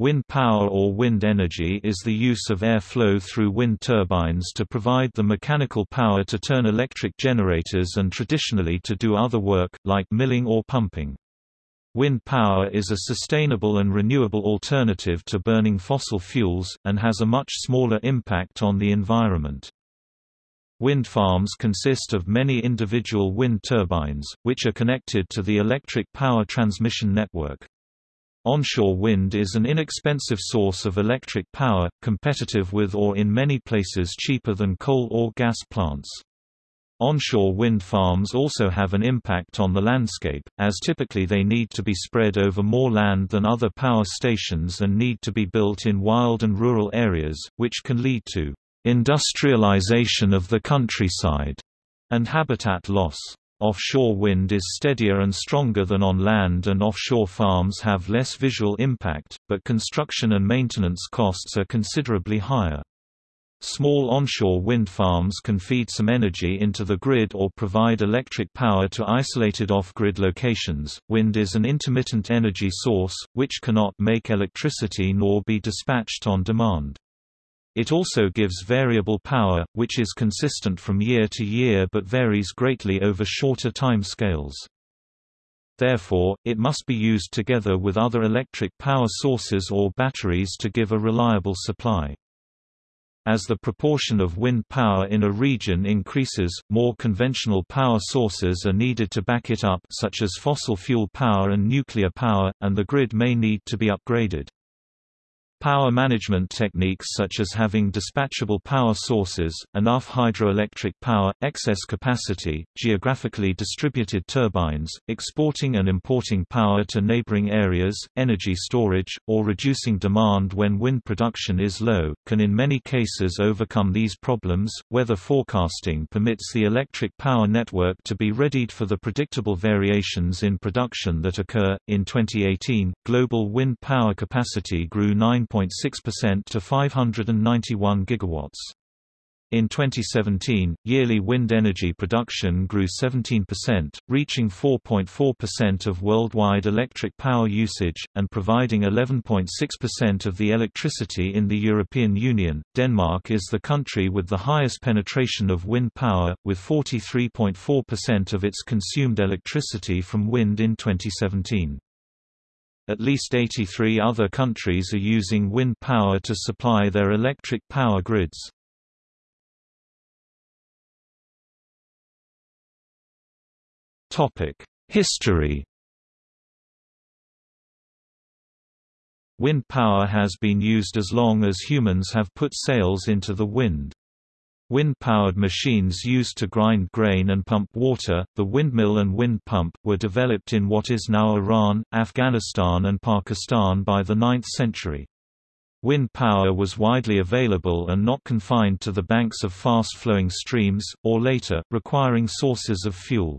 Wind power or wind energy is the use of air flow through wind turbines to provide the mechanical power to turn electric generators and traditionally to do other work, like milling or pumping. Wind power is a sustainable and renewable alternative to burning fossil fuels, and has a much smaller impact on the environment. Wind farms consist of many individual wind turbines, which are connected to the electric power transmission network. Onshore wind is an inexpensive source of electric power, competitive with or in many places cheaper than coal or gas plants. Onshore wind farms also have an impact on the landscape, as typically they need to be spread over more land than other power stations and need to be built in wild and rural areas, which can lead to industrialization of the countryside and habitat loss. Offshore wind is steadier and stronger than on land and offshore farms have less visual impact, but construction and maintenance costs are considerably higher. Small onshore wind farms can feed some energy into the grid or provide electric power to isolated off-grid locations. Wind is an intermittent energy source, which cannot make electricity nor be dispatched on demand. It also gives variable power, which is consistent from year to year but varies greatly over shorter time scales. Therefore, it must be used together with other electric power sources or batteries to give a reliable supply. As the proportion of wind power in a region increases, more conventional power sources are needed to back it up such as fossil fuel power and nuclear power, and the grid may need to be upgraded. Power management techniques such as having dispatchable power sources, enough hydroelectric power, excess capacity, geographically distributed turbines, exporting and importing power to neighboring areas, energy storage, or reducing demand when wind production is low, can in many cases overcome these problems. Weather forecasting permits the electric power network to be readied for the predictable variations in production that occur. In 2018, global wind power capacity grew 9 9.6% to 591 gigawatts. In 2017, yearly wind energy production grew 17%, reaching 4.4% of worldwide electric power usage, and providing 11.6% of the electricity in the European Union. Denmark is the country with the highest penetration of wind power, with 43.4% of its consumed electricity from wind in 2017. At least 83 other countries are using wind power to supply their electric power grids. History Wind power has been used as long as humans have put sails into the wind. Wind-powered machines used to grind grain and pump water, the windmill and wind pump, were developed in what is now Iran, Afghanistan and Pakistan by the 9th century. Wind power was widely available and not confined to the banks of fast-flowing streams, or later, requiring sources of fuel.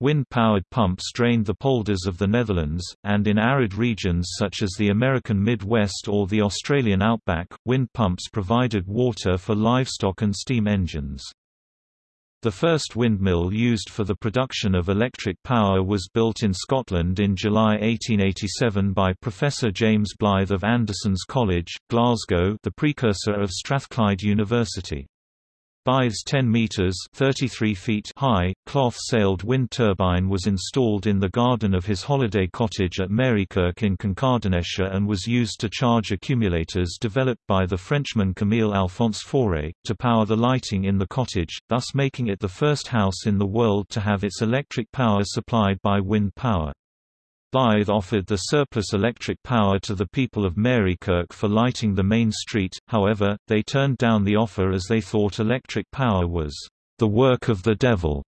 Wind-powered pumps drained the polders of the Netherlands, and in arid regions such as the American Midwest or the Australian outback, wind pumps provided water for livestock and steam engines. The first windmill used for the production of electric power was built in Scotland in July 1887 by Professor James Blyth of Anderson's College, Glasgow the precursor of Strathclyde University. Blyth's 10 meters (33 feet) high cloth-sailed wind turbine was installed in the garden of his holiday cottage at Marykirk in Kincardineshire and was used to charge accumulators developed by the Frenchman Camille Alphonse Faure to power the lighting in the cottage, thus making it the first house in the world to have its electric power supplied by wind power. Blyth offered the surplus electric power to the people of Marykirk for lighting the main street, however, they turned down the offer as they thought electric power was the work of the devil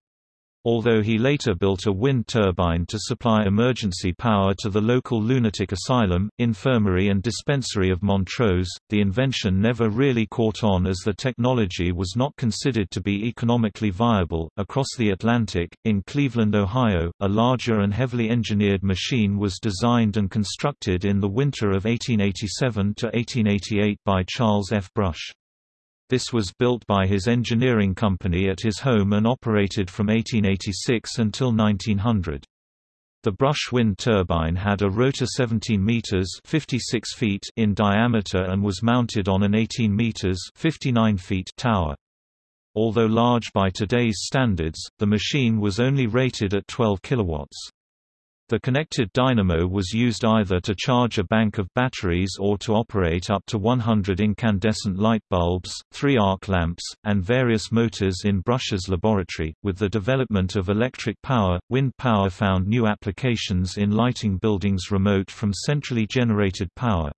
although he later built a wind turbine to supply emergency power to the local lunatic asylum, infirmary and dispensary of Montrose, the invention never really caught on as the technology was not considered to be economically viable. Across the Atlantic, in Cleveland, Ohio, a larger and heavily engineered machine was designed and constructed in the winter of 1887 to 1888 by Charles F. Brush. This was built by his engineering company at his home and operated from 1886 until 1900. The Brush wind turbine had a rotor 17 meters (56 feet) in diameter and was mounted on an 18 meters (59 feet) tower. Although large by today's standards, the machine was only rated at 12 kilowatts. The connected dynamo was used either to charge a bank of batteries or to operate up to 100 incandescent light bulbs, three arc lamps, and various motors in Brush's laboratory. With the development of electric power, wind power found new applications in lighting buildings remote from centrally generated power.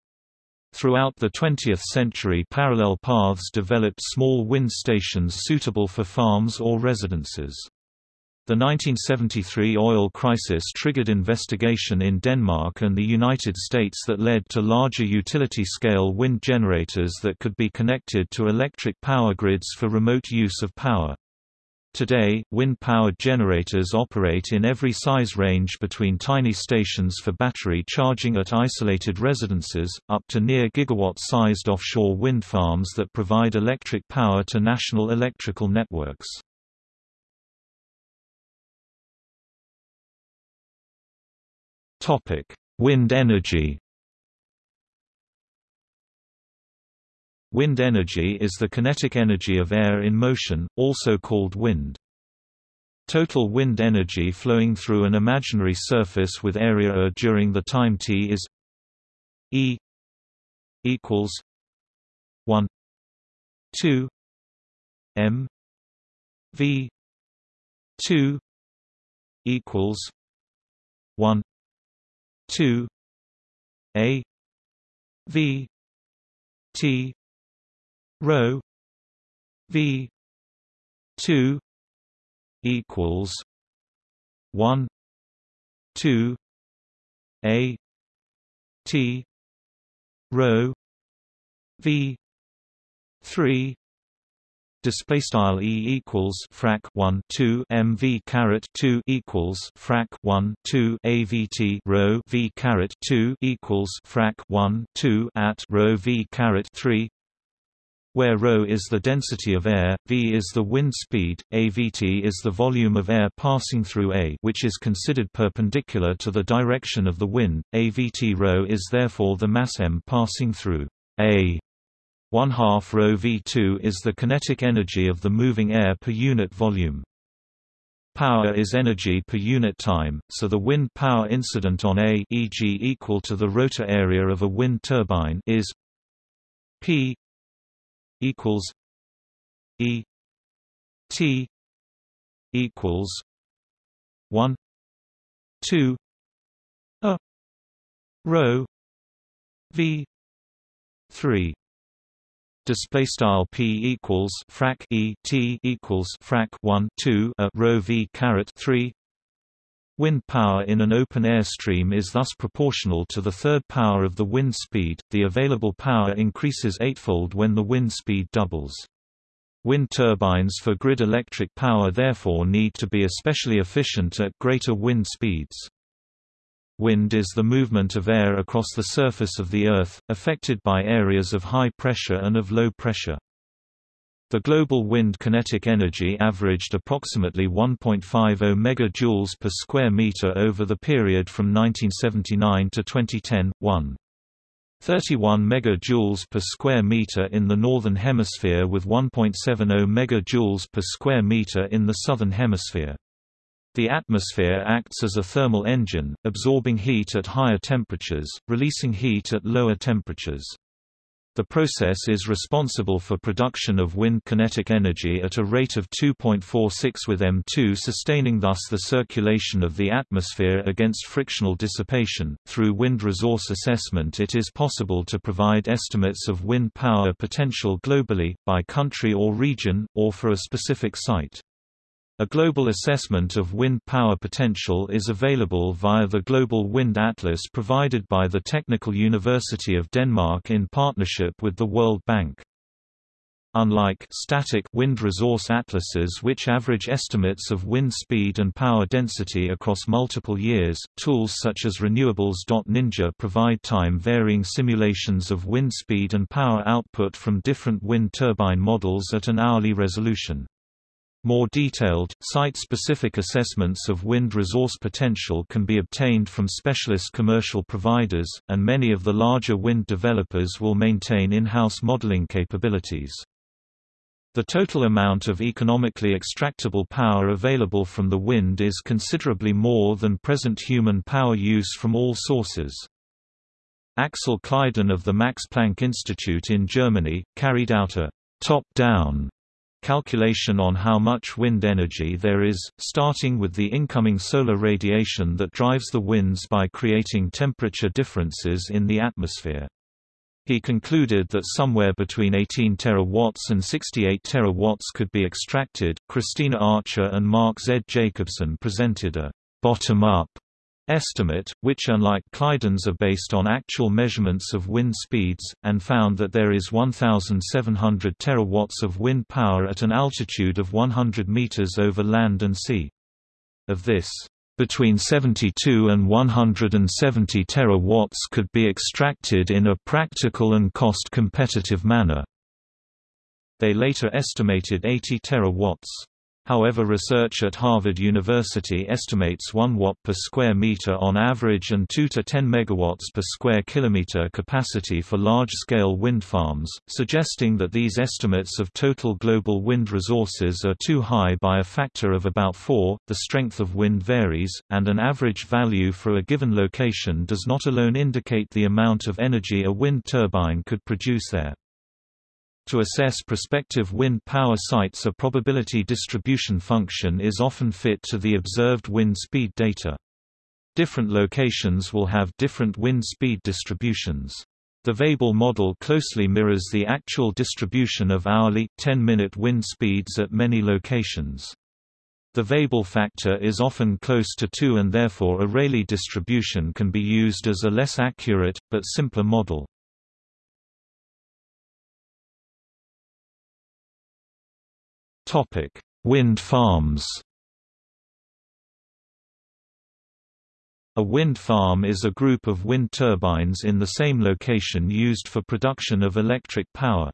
Throughout the 20th century parallel paths developed small wind stations suitable for farms or residences. The 1973 oil crisis triggered investigation in Denmark and the United States that led to larger utility-scale wind generators that could be connected to electric power grids for remote use of power. Today, wind-powered generators operate in every size range between tiny stations for battery charging at isolated residences, up to near gigawatt-sized offshore wind farms that provide electric power to national electrical networks. Topic: Wind energy. Wind energy is the kinetic energy of air in motion, also called wind. Total wind energy flowing through an imaginary surface with area A during the time t is E equals 1 2 m v 2 equals 1 2 a v t rho v 2 equals 1 2 a t rho v 3 display style e equals frac 1 2 mv caret 2 equals frac 1 2 avt rho v caret 2 equals frac 1 2 at rho v caret 3 where ρ is the density of air, v is the wind speed, avt is the volume of air passing through A which is considered perpendicular to the direction of the wind, avt ρ is therefore the mass m passing through A. 1 half rho v2 is the kinetic energy of the moving air per unit volume. Power is energy per unit time, so the wind power incident on A e.g. equal to the rotor area of a wind turbine is P equals E T equals 1 2 a rho V 3 display style p equals frac e t equals frac 1 2 a rho v caret 3 Wind power in an open air stream is thus proportional to the third power of the wind speed. The available power increases eightfold when the wind speed doubles. Wind turbines for grid electric power therefore need to be especially efficient at greater wind speeds. Wind is the movement of air across the surface of the Earth, affected by areas of high pressure and of low pressure. The global wind kinetic energy averaged approximately 1.50 MJ per square meter over the period from 1979 to 2010, 1. 31 MJ per square meter in the northern hemisphere with 1.70 megajoules per square meter in the southern hemisphere. The atmosphere acts as a thermal engine, absorbing heat at higher temperatures, releasing heat at lower temperatures. The process is responsible for production of wind kinetic energy at a rate of 2.46 with M2 sustaining thus the circulation of the atmosphere against frictional dissipation. Through wind resource assessment it is possible to provide estimates of wind power potential globally, by country or region, or for a specific site. A global assessment of wind power potential is available via the Global Wind Atlas provided by the Technical University of Denmark in partnership with the World Bank. Unlike static wind resource atlases which average estimates of wind speed and power density across multiple years, tools such as Renewables.Ninja provide time-varying simulations of wind speed and power output from different wind turbine models at an hourly resolution. More detailed, site-specific assessments of wind resource potential can be obtained from specialist commercial providers, and many of the larger wind developers will maintain in-house modeling capabilities. The total amount of economically extractable power available from the wind is considerably more than present human power use from all sources. Axel Kleidon of the Max Planck Institute in Germany, carried out a top-down calculation on how much wind energy there is, starting with the incoming solar radiation that drives the winds by creating temperature differences in the atmosphere. He concluded that somewhere between 18 terawatts and 68 terawatts could be extracted. Cristina Archer and Mark Z. Jacobson presented a bottom-up estimate, which unlike Kleidon's are based on actual measurements of wind speeds, and found that there is 1,700 terawatts of wind power at an altitude of 100 meters over land and sea. Of this, between 72 and 170 terawatts could be extracted in a practical and cost-competitive manner. They later estimated 80 terawatts. However research at Harvard University estimates 1 watt per square meter on average and 2 to 10 megawatts per square kilometer capacity for large-scale wind farms, suggesting that these estimates of total global wind resources are too high by a factor of about 4. The strength of wind varies, and an average value for a given location does not alone indicate the amount of energy a wind turbine could produce there. To assess prospective wind power sites a probability distribution function is often fit to the observed wind speed data. Different locations will have different wind speed distributions. The Weibull model closely mirrors the actual distribution of hourly, 10-minute wind speeds at many locations. The Weibull factor is often close to 2 and therefore a Rayleigh distribution can be used as a less accurate, but simpler model. Wind farms. A wind farm is a group of wind turbines in the same location used for production of electric power.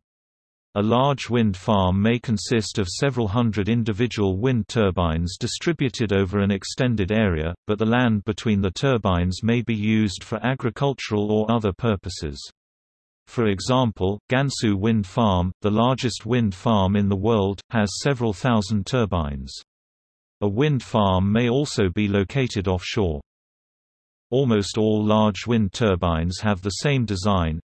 A large wind farm may consist of several hundred individual wind turbines distributed over an extended area, but the land between the turbines may be used for agricultural or other purposes. For example, Gansu Wind Farm, the largest wind farm in the world, has several thousand turbines. A wind farm may also be located offshore. Almost all large wind turbines have the same design,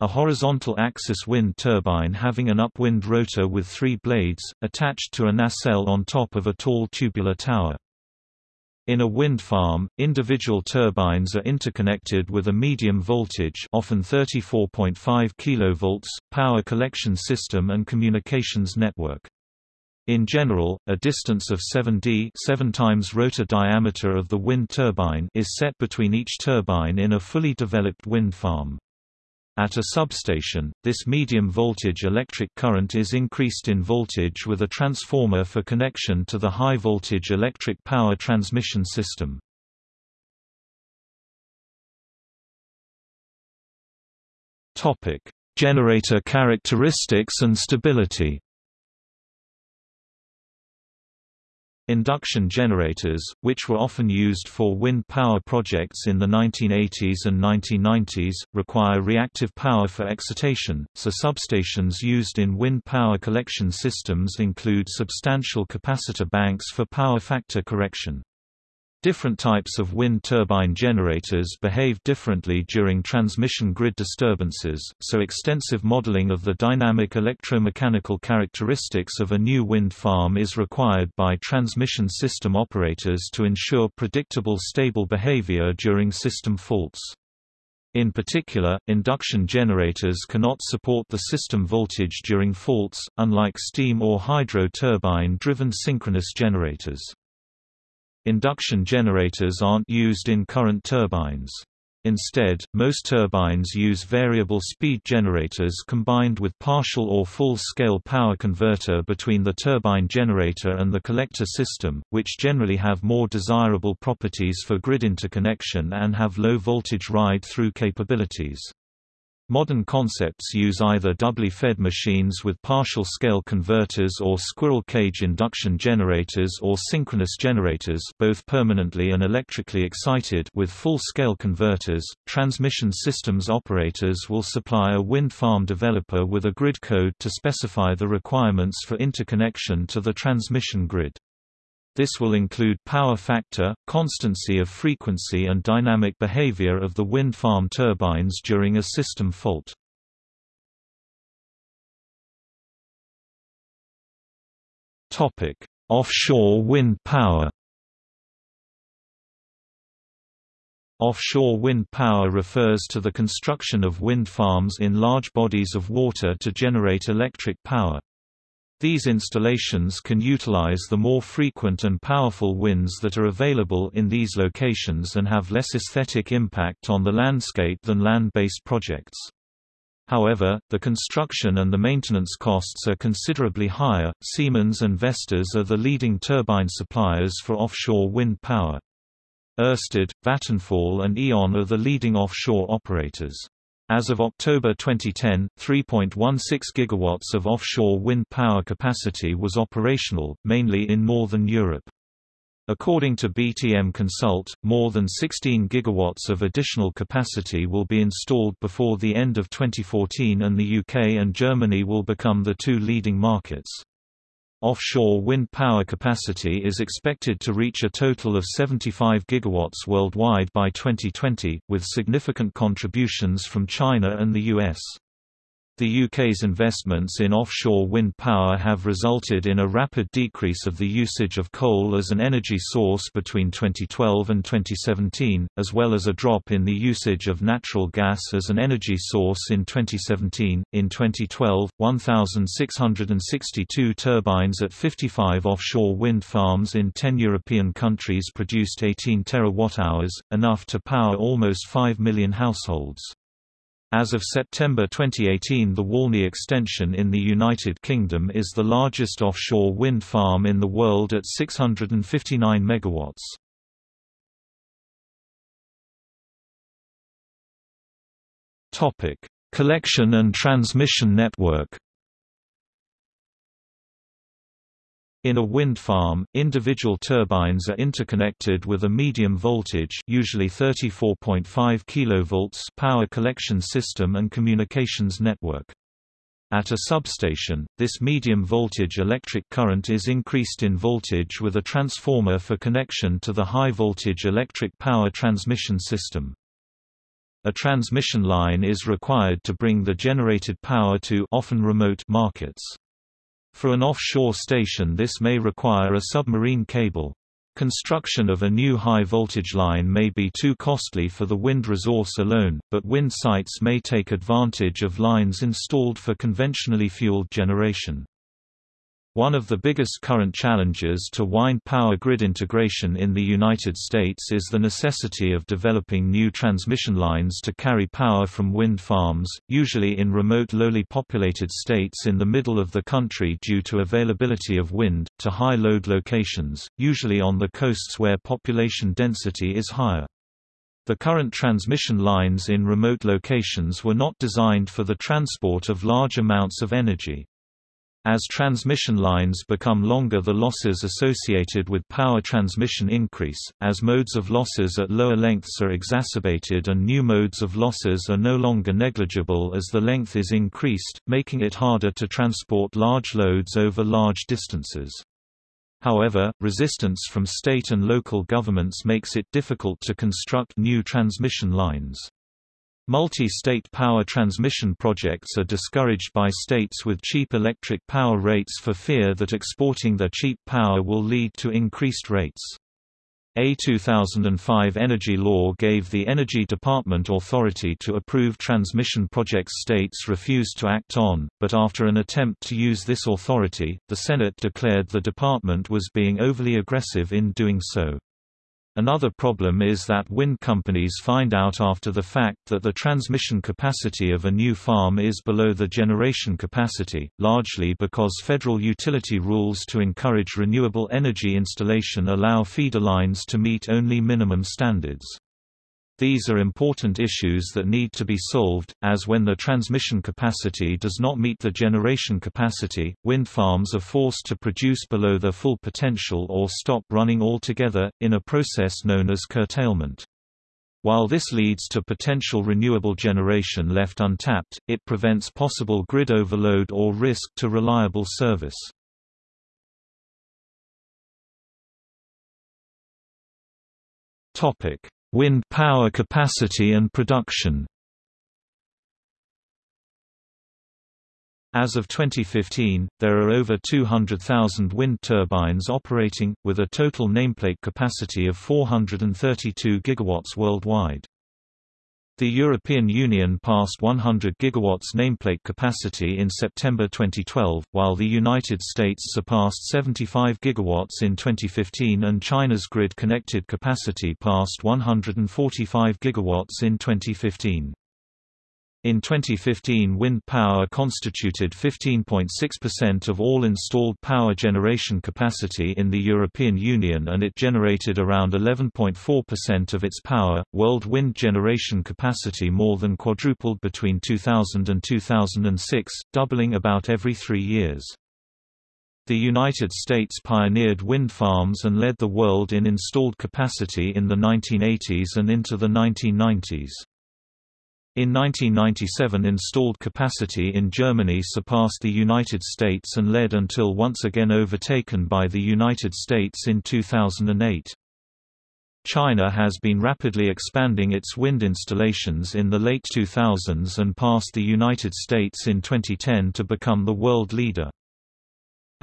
a horizontal axis wind turbine having an upwind rotor with three blades, attached to a nacelle on top of a tall tubular tower. In a wind farm, individual turbines are interconnected with a medium voltage often 34.5 kV power collection system and communications network. In general, a distance of 7d 7 times rotor diameter of the wind turbine is set between each turbine in a fully developed wind farm. At a substation, this medium voltage electric current is increased in voltage with a transformer for connection to the high voltage electric power transmission system. Generator characteristics and stability Induction generators, which were often used for wind power projects in the 1980s and 1990s, require reactive power for excitation, so substations used in wind power collection systems include substantial capacitor banks for power factor correction. Different types of wind turbine generators behave differently during transmission grid disturbances, so extensive modeling of the dynamic electromechanical characteristics of a new wind farm is required by transmission system operators to ensure predictable stable behavior during system faults. In particular, induction generators cannot support the system voltage during faults, unlike steam or hydro turbine-driven synchronous generators. Induction generators aren't used in current turbines. Instead, most turbines use variable speed generators combined with partial or full-scale power converter between the turbine generator and the collector system, which generally have more desirable properties for grid interconnection and have low voltage ride-through capabilities. Modern concepts use either doubly fed machines with partial-scale converters or squirrel cage induction generators or synchronous generators both permanently and electrically excited with full-scale converters. Transmission systems operators will supply a wind farm developer with a grid code to specify the requirements for interconnection to the transmission grid. This will include power factor, constancy of frequency and dynamic behavior of the wind farm turbines during a system fault. Topic: Offshore wind power Offshore wind power refers to the construction of wind farms in large bodies of water to generate electric power. These installations can utilize the more frequent and powerful winds that are available in these locations and have less aesthetic impact on the landscape than land-based projects. However, the construction and the maintenance costs are considerably higher. Siemens and Vestas are the leading turbine suppliers for offshore wind power. Ørsted, Vattenfall and E.ON are the leading offshore operators. As of October 2010, 3.16 gigawatts of offshore wind power capacity was operational, mainly in Northern Europe. According to BTM Consult, more than 16 gigawatts of additional capacity will be installed before the end of 2014 and the UK and Germany will become the two leading markets. Offshore wind power capacity is expected to reach a total of 75 gigawatts worldwide by 2020, with significant contributions from China and the US. The UK's investments in offshore wind power have resulted in a rapid decrease of the usage of coal as an energy source between 2012 and 2017, as well as a drop in the usage of natural gas as an energy source in 2017. In 2012, 1,662 turbines at 55 offshore wind farms in 10 European countries produced 18 terawatt-hours, enough to power almost 5 million households. As of September 2018 the Walney extension in the United Kingdom is the largest offshore wind farm in the world at 659 MW. Collection and transmission network In a wind farm, individual turbines are interconnected with a medium voltage usually 34.5 kV power collection system and communications network. At a substation, this medium voltage electric current is increased in voltage with a transformer for connection to the high voltage electric power transmission system. A transmission line is required to bring the generated power to often remote markets. For an offshore station this may require a submarine cable. Construction of a new high-voltage line may be too costly for the wind resource alone, but wind sites may take advantage of lines installed for conventionally fueled generation. One of the biggest current challenges to wind power grid integration in the United States is the necessity of developing new transmission lines to carry power from wind farms, usually in remote lowly populated states in the middle of the country due to availability of wind, to high load locations, usually on the coasts where population density is higher. The current transmission lines in remote locations were not designed for the transport of large amounts of energy. As transmission lines become longer the losses associated with power transmission increase, as modes of losses at lower lengths are exacerbated and new modes of losses are no longer negligible as the length is increased, making it harder to transport large loads over large distances. However, resistance from state and local governments makes it difficult to construct new transmission lines. Multi-state power transmission projects are discouraged by states with cheap electric power rates for fear that exporting their cheap power will lead to increased rates. A 2005 energy law gave the Energy Department authority to approve transmission projects states refused to act on, but after an attempt to use this authority, the Senate declared the department was being overly aggressive in doing so. Another problem is that wind companies find out after the fact that the transmission capacity of a new farm is below the generation capacity, largely because federal utility rules to encourage renewable energy installation allow feeder lines to meet only minimum standards. These are important issues that need to be solved, as when the transmission capacity does not meet the generation capacity, wind farms are forced to produce below their full potential or stop running altogether, in a process known as curtailment. While this leads to potential renewable generation left untapped, it prevents possible grid overload or risk to reliable service. Topic: Wind power capacity and production As of 2015, there are over 200,000 wind turbines operating, with a total nameplate capacity of 432 gigawatts worldwide. The European Union passed 100 GW nameplate capacity in September 2012, while the United States surpassed 75 GW in 2015 and China's grid-connected capacity passed 145 GW in 2015. In 2015 wind power constituted 15.6% of all installed power generation capacity in the European Union and it generated around 11.4% of its power. World wind generation capacity more than quadrupled between 2000 and 2006, doubling about every three years. The United States pioneered wind farms and led the world in installed capacity in the 1980s and into the 1990s. In 1997 installed capacity in Germany surpassed the United States and led until once again overtaken by the United States in 2008. China has been rapidly expanding its wind installations in the late 2000s and passed the United States in 2010 to become the world leader.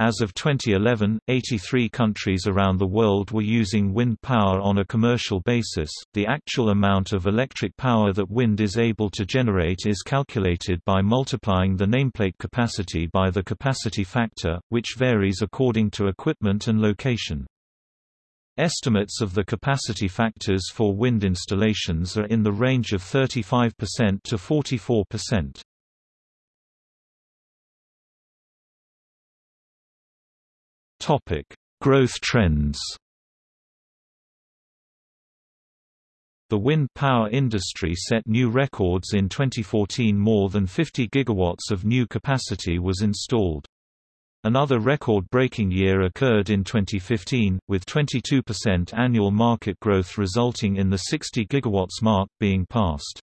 As of 2011, 83 countries around the world were using wind power on a commercial basis. The actual amount of electric power that wind is able to generate is calculated by multiplying the nameplate capacity by the capacity factor, which varies according to equipment and location. Estimates of the capacity factors for wind installations are in the range of 35% to 44%. Topic: Growth trends. The wind power industry set new records in 2014 more than 50 gigawatts of new capacity was installed. Another record-breaking year occurred in 2015, with 22% annual market growth resulting in the 60 gigawatts mark being passed.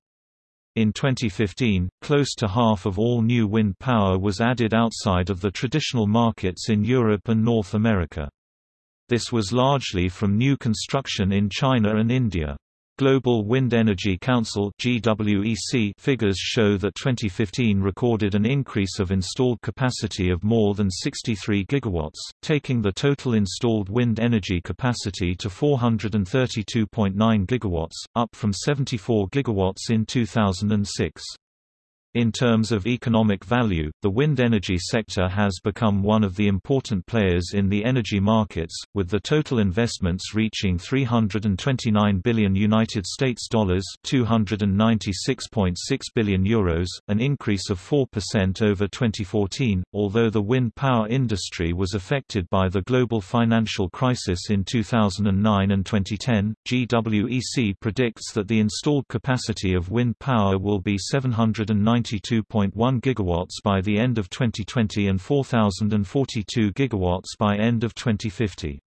In 2015, close to half of all new wind power was added outside of the traditional markets in Europe and North America. This was largely from new construction in China and India. Global Wind Energy Council (GWEC) figures show that 2015 recorded an increase of installed capacity of more than 63 gigawatts, taking the total installed wind energy capacity to 432.9 gigawatts, up from 74 gigawatts in 2006. In terms of economic value, the wind energy sector has become one of the important players in the energy markets, with the total investments reaching 329 billion United States dollars, 296.6 billion euros, an increase of 4% over 2014. Although the wind power industry was affected by the global financial crisis in 2009 and 2010, GWEC predicts that the installed capacity of wind power will be 790 92.1 gigawatts by the end of 2020 and 4042 gigawatts by end of 2050.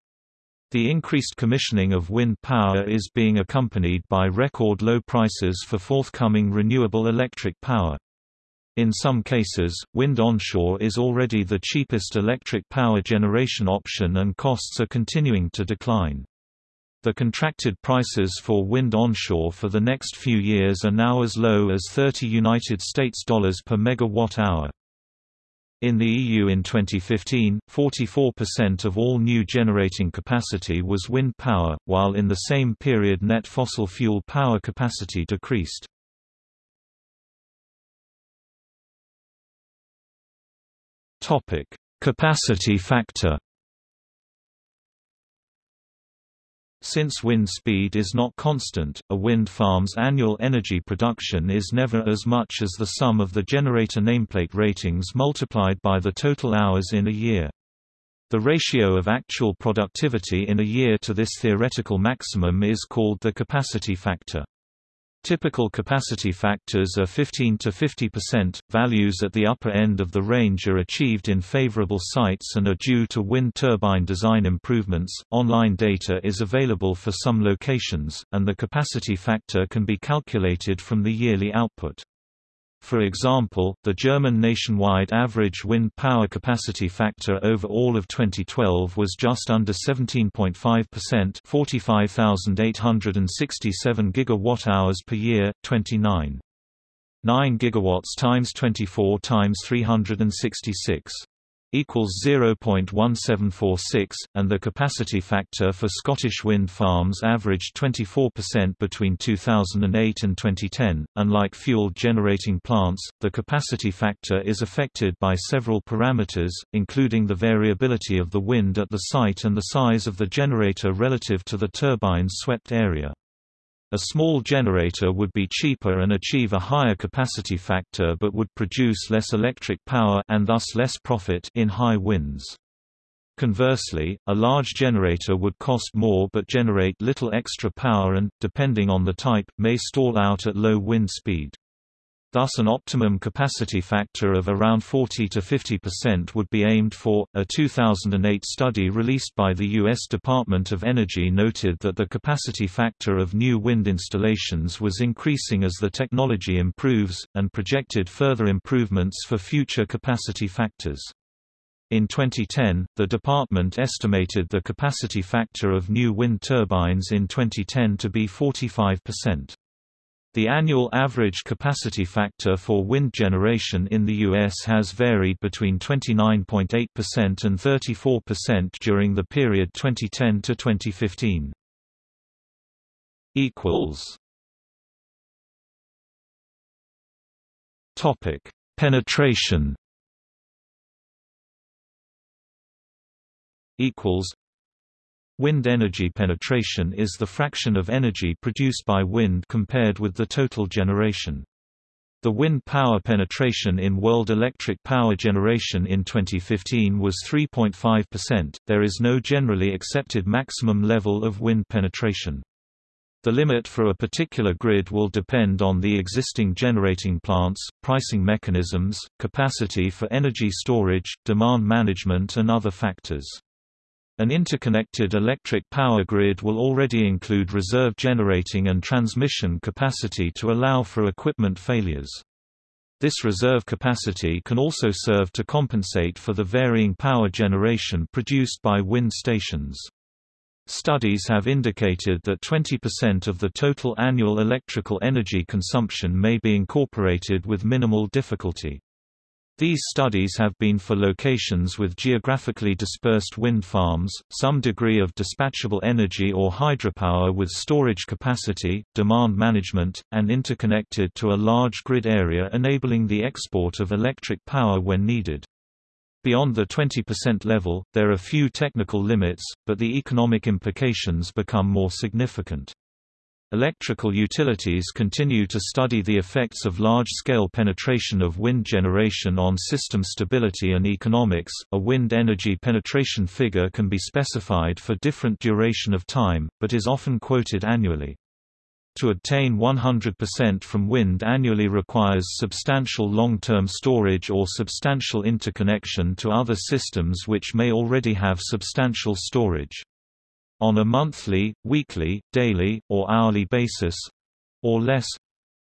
The increased commissioning of wind power is being accompanied by record low prices for forthcoming renewable electric power. In some cases, wind onshore is already the cheapest electric power generation option and costs are continuing to decline. The contracted prices for wind onshore for the next few years are now as low as 30 United States dollars per megawatt hour. In the EU in 2015, 44% of all new generating capacity was wind power, while in the same period net fossil fuel power capacity decreased. Capacity factor Since wind speed is not constant, a wind farm's annual energy production is never as much as the sum of the generator nameplate ratings multiplied by the total hours in a year. The ratio of actual productivity in a year to this theoretical maximum is called the capacity factor. Typical capacity factors are 15 to 50%. Values at the upper end of the range are achieved in favorable sites and are due to wind turbine design improvements. Online data is available for some locations, and the capacity factor can be calculated from the yearly output. For example, the German nationwide average wind power capacity factor over all of 2012 was just under 17.5%, 45,867 gigawatt-hours per year, 29. 9 gigawatts times 24 times 366 equals 0.1746, and the capacity factor for Scottish wind farms averaged 24% between 2008 and 2010. Unlike fuel generating plants, the capacity factor is affected by several parameters, including the variability of the wind at the site and the size of the generator relative to the turbine's swept area. A small generator would be cheaper and achieve a higher capacity factor but would produce less electric power and thus less profit in high winds. Conversely, a large generator would cost more but generate little extra power and, depending on the type, may stall out at low wind speed. Thus an optimum capacity factor of around 40 to 50% would be aimed for. A 2008 study released by the U.S. Department of Energy noted that the capacity factor of new wind installations was increasing as the technology improves, and projected further improvements for future capacity factors. In 2010, the department estimated the capacity factor of new wind turbines in 2010 to be 45%. The annual average capacity factor for wind generation in the U.S. has varied between 29.8% and 34% during the period 2010 to 2015. Equals. Topic: Penetration. Equals Wind energy penetration is the fraction of energy produced by wind compared with the total generation. The wind power penetration in world electric power generation in 2015 was 3.5%. There is no generally accepted maximum level of wind penetration. The limit for a particular grid will depend on the existing generating plants, pricing mechanisms, capacity for energy storage, demand management and other factors. An interconnected electric power grid will already include reserve generating and transmission capacity to allow for equipment failures. This reserve capacity can also serve to compensate for the varying power generation produced by wind stations. Studies have indicated that 20% of the total annual electrical energy consumption may be incorporated with minimal difficulty. These studies have been for locations with geographically dispersed wind farms, some degree of dispatchable energy or hydropower with storage capacity, demand management, and interconnected to a large grid area enabling the export of electric power when needed. Beyond the 20% level, there are few technical limits, but the economic implications become more significant. Electrical utilities continue to study the effects of large-scale penetration of wind generation on system stability and economics. A wind energy penetration figure can be specified for different duration of time, but is often quoted annually. To obtain 100% from wind annually requires substantial long-term storage or substantial interconnection to other systems which may already have substantial storage on a monthly, weekly, daily, or hourly basis or less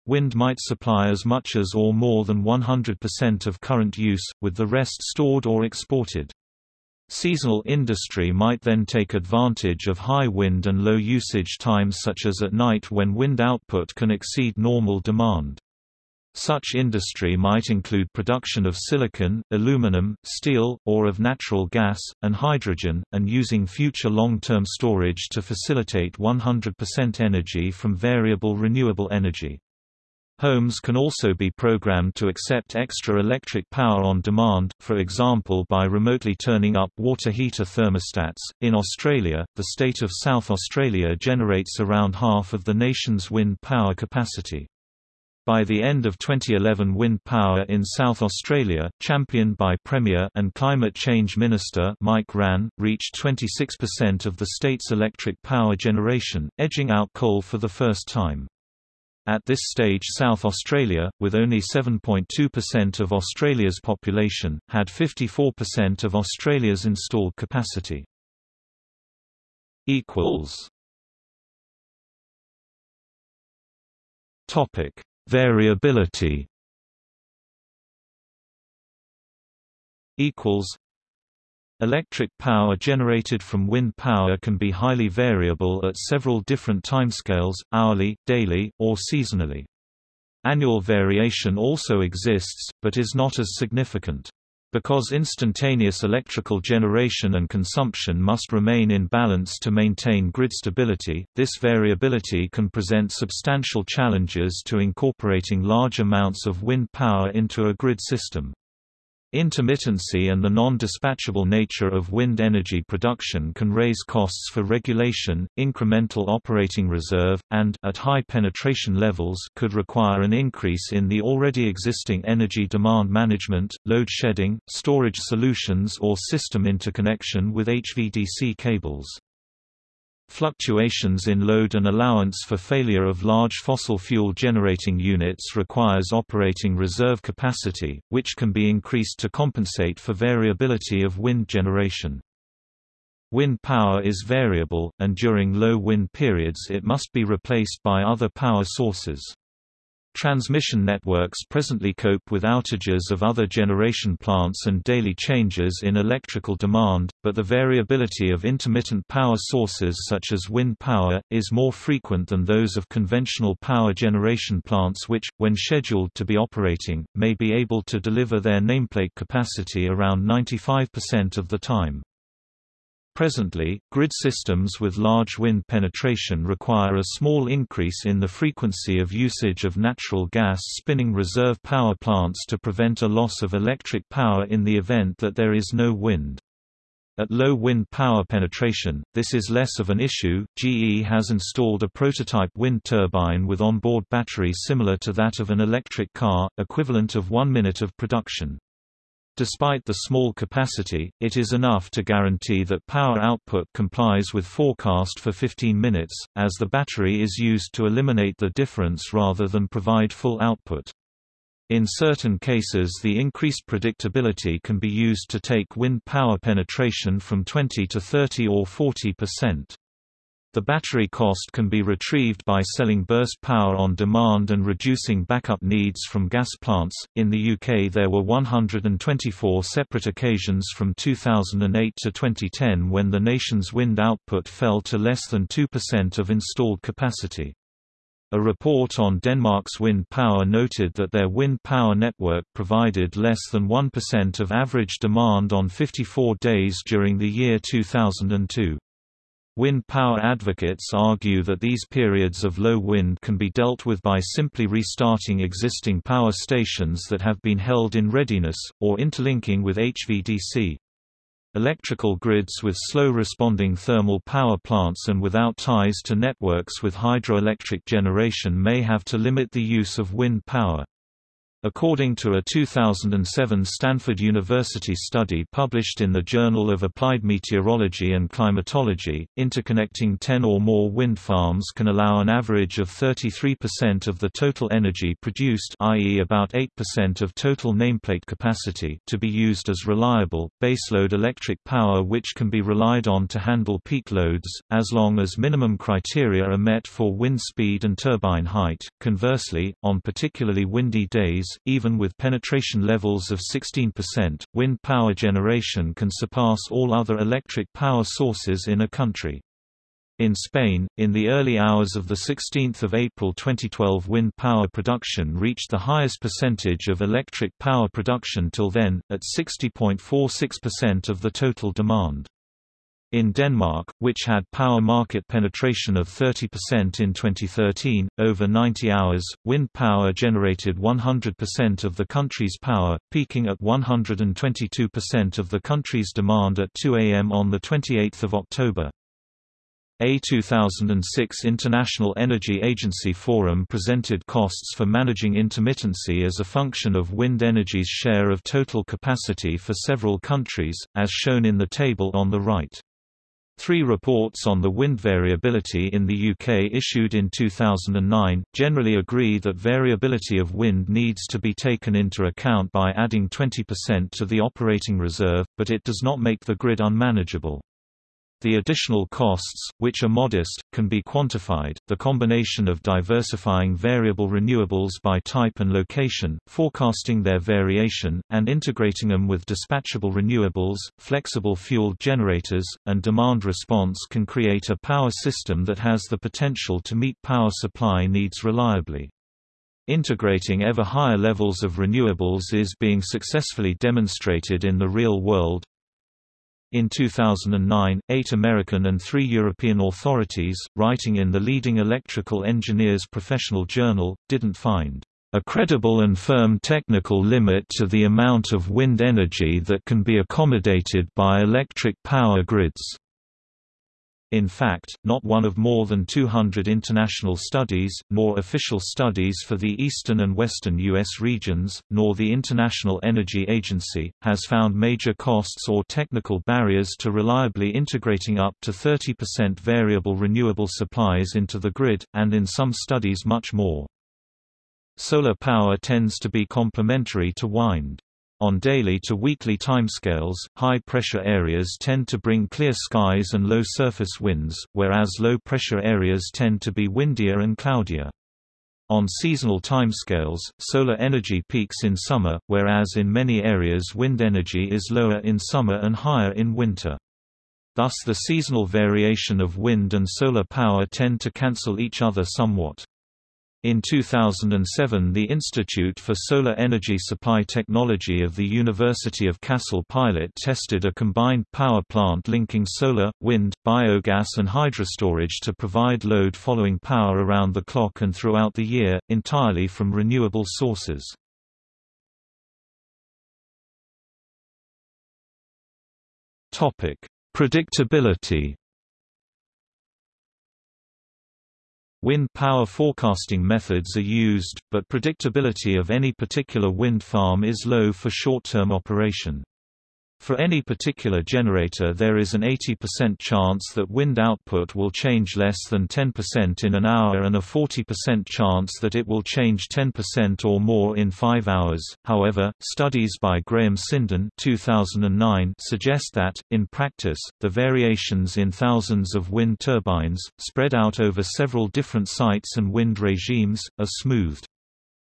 wind might supply as much as or more than 100% of current use, with the rest stored or exported. Seasonal industry might then take advantage of high wind and low usage times such as at night when wind output can exceed normal demand. Such industry might include production of silicon, aluminum, steel, or of natural gas, and hydrogen, and using future long-term storage to facilitate 100% energy from variable renewable energy. Homes can also be programmed to accept extra electric power on demand, for example by remotely turning up water heater thermostats. In Australia, the state of South Australia generates around half of the nation's wind power capacity. By the end of 2011 wind power in South Australia, championed by Premier and Climate Change Minister Mike Rann, reached 26% of the state's electric power generation, edging out coal for the first time. At this stage South Australia, with only 7.2% of Australia's population, had 54% of Australia's installed capacity. Topic: Variability. Equals. Electric power generated from wind power can be highly variable at several different timescales, hourly, daily, or seasonally. Annual variation also exists, but is not as significant. Because instantaneous electrical generation and consumption must remain in balance to maintain grid stability, this variability can present substantial challenges to incorporating large amounts of wind power into a grid system. Intermittency and the non-dispatchable nature of wind energy production can raise costs for regulation, incremental operating reserve, and at high penetration levels could require an increase in the already existing energy demand management, load shedding, storage solutions or system interconnection with HVDC cables. Fluctuations in load and allowance for failure of large fossil fuel generating units requires operating reserve capacity, which can be increased to compensate for variability of wind generation. Wind power is variable, and during low wind periods it must be replaced by other power sources. Transmission networks presently cope with outages of other generation plants and daily changes in electrical demand, but the variability of intermittent power sources such as wind power, is more frequent than those of conventional power generation plants which, when scheduled to be operating, may be able to deliver their nameplate capacity around 95% of the time. Presently, grid systems with large wind penetration require a small increase in the frequency of usage of natural gas spinning reserve power plants to prevent a loss of electric power in the event that there is no wind. At low wind power penetration, this is less of an issue. GE has installed a prototype wind turbine with onboard battery similar to that of an electric car, equivalent of one minute of production. Despite the small capacity, it is enough to guarantee that power output complies with forecast for 15 minutes, as the battery is used to eliminate the difference rather than provide full output. In certain cases the increased predictability can be used to take wind power penetration from 20 to 30 or 40 percent. The battery cost can be retrieved by selling burst power on demand and reducing backup needs from gas plants. In the UK, there were 124 separate occasions from 2008 to 2010 when the nation's wind output fell to less than 2% of installed capacity. A report on Denmark's wind power noted that their wind power network provided less than 1% of average demand on 54 days during the year 2002. Wind power advocates argue that these periods of low wind can be dealt with by simply restarting existing power stations that have been held in readiness, or interlinking with HVDC. Electrical grids with slow-responding thermal power plants and without ties to networks with hydroelectric generation may have to limit the use of wind power. According to a 2007 Stanford University study published in the Journal of Applied Meteorology and Climatology, interconnecting 10 or more wind farms can allow an average of 33% of the total energy produced i.e. about 8% of total nameplate capacity to be used as reliable, baseload electric power which can be relied on to handle peak loads, as long as minimum criteria are met for wind speed and turbine height. Conversely, on particularly windy days, even with penetration levels of 16%, wind power generation can surpass all other electric power sources in a country. In Spain, in the early hours of 16 April 2012 wind power production reached the highest percentage of electric power production till then, at 60.46% of the total demand. In Denmark, which had power market penetration of 30% in 2013, over 90 hours, wind power generated 100% of the country's power, peaking at 122% of the country's demand at 2 am on 28 October. A 2006 International Energy Agency Forum presented costs for managing intermittency as a function of wind energy's share of total capacity for several countries, as shown in the table on the right. Three reports on the wind variability in the UK issued in 2009, generally agree that variability of wind needs to be taken into account by adding 20% to the operating reserve, but it does not make the grid unmanageable. The additional costs, which are modest, can be quantified. The combination of diversifying variable renewables by type and location, forecasting their variation, and integrating them with dispatchable renewables, flexible fueled generators, and demand response can create a power system that has the potential to meet power supply needs reliably. Integrating ever higher levels of renewables is being successfully demonstrated in the real world, in 2009, eight American and three European authorities, writing in the leading electrical engineers professional journal, didn't find a credible and firm technical limit to the amount of wind energy that can be accommodated by electric power grids. In fact, not one of more than 200 international studies, nor official studies for the eastern and western U.S. regions, nor the International Energy Agency, has found major costs or technical barriers to reliably integrating up to 30% variable renewable supplies into the grid, and in some studies much more. Solar power tends to be complementary to wind. On daily to weekly timescales, high-pressure areas tend to bring clear skies and low surface winds, whereas low-pressure areas tend to be windier and cloudier. On seasonal timescales, solar energy peaks in summer, whereas in many areas wind energy is lower in summer and higher in winter. Thus the seasonal variation of wind and solar power tend to cancel each other somewhat. In 2007 the Institute for Solar Energy Supply Technology of the University of Kassel pilot tested a combined power plant linking solar, wind, biogas and hydrostorage to provide load following power around the clock and throughout the year, entirely from renewable sources. Predictability Wind power forecasting methods are used, but predictability of any particular wind farm is low for short-term operation. For any particular generator there is an 80% chance that wind output will change less than 10% in an hour and a 40% chance that it will change 10% or more in 5 hours. However, studies by Graham Sinden 2009 suggest that, in practice, the variations in thousands of wind turbines, spread out over several different sites and wind regimes, are smoothed.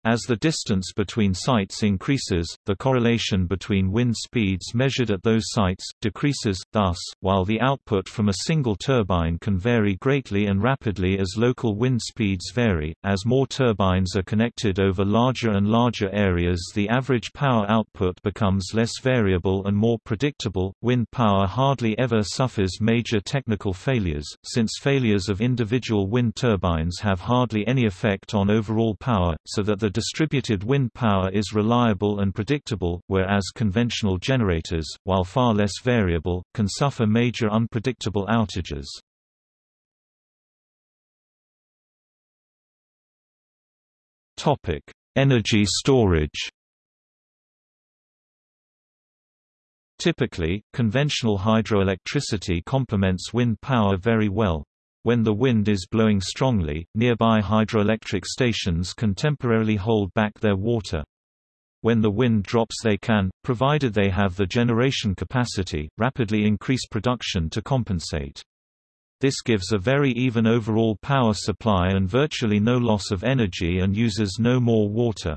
As the distance between sites increases, the correlation between wind speeds measured at those sites, decreases, thus, while the output from a single turbine can vary greatly and rapidly as local wind speeds vary, as more turbines are connected over larger and larger areas the average power output becomes less variable and more predictable. Wind power hardly ever suffers major technical failures, since failures of individual wind turbines have hardly any effect on overall power, so that the distributed wind power is reliable and predictable, whereas conventional generators, while far less variable, can suffer major unpredictable outages. Energy storage Typically, conventional hydroelectricity complements wind power very well, when the wind is blowing strongly, nearby hydroelectric stations can temporarily hold back their water. When the wind drops they can, provided they have the generation capacity, rapidly increase production to compensate. This gives a very even overall power supply and virtually no loss of energy and uses no more water.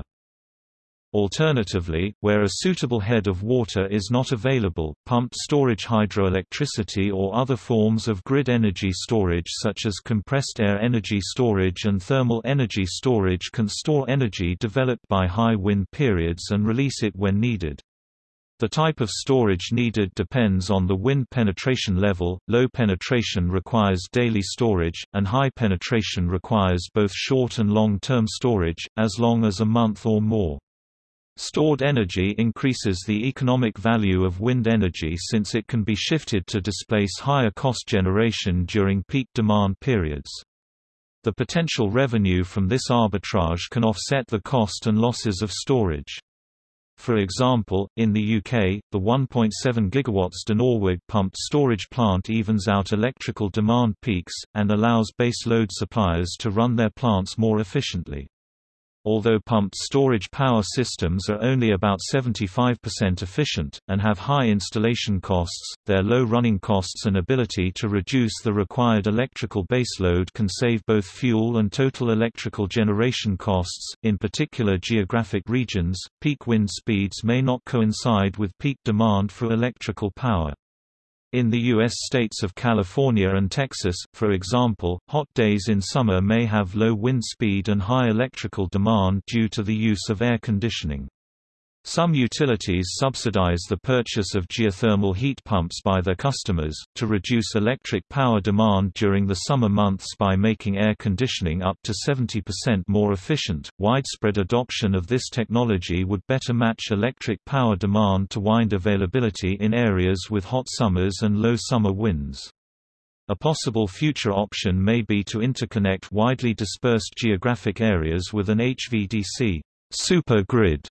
Alternatively, where a suitable head of water is not available, pumped storage hydroelectricity or other forms of grid energy storage such as compressed air energy storage and thermal energy storage can store energy developed by high wind periods and release it when needed. The type of storage needed depends on the wind penetration level, low penetration requires daily storage, and high penetration requires both short and long-term storage, as long as a month or more. Stored energy increases the economic value of wind energy since it can be shifted to displace higher cost generation during peak demand periods. The potential revenue from this arbitrage can offset the cost and losses of storage. For example, in the UK, the 1.7 GW Dinorwig pumped storage plant evens out electrical demand peaks, and allows base load suppliers to run their plants more efficiently. Although pumped storage power systems are only about 75% efficient, and have high installation costs, their low running costs and ability to reduce the required electrical baseload can save both fuel and total electrical generation costs. In particular geographic regions, peak wind speeds may not coincide with peak demand for electrical power. In the U.S. states of California and Texas, for example, hot days in summer may have low wind speed and high electrical demand due to the use of air conditioning. Some utilities subsidize the purchase of geothermal heat pumps by their customers, to reduce electric power demand during the summer months by making air conditioning up to 70% more efficient. Widespread adoption of this technology would better match electric power demand to wind availability in areas with hot summers and low summer winds. A possible future option may be to interconnect widely dispersed geographic areas with an HVDC super grid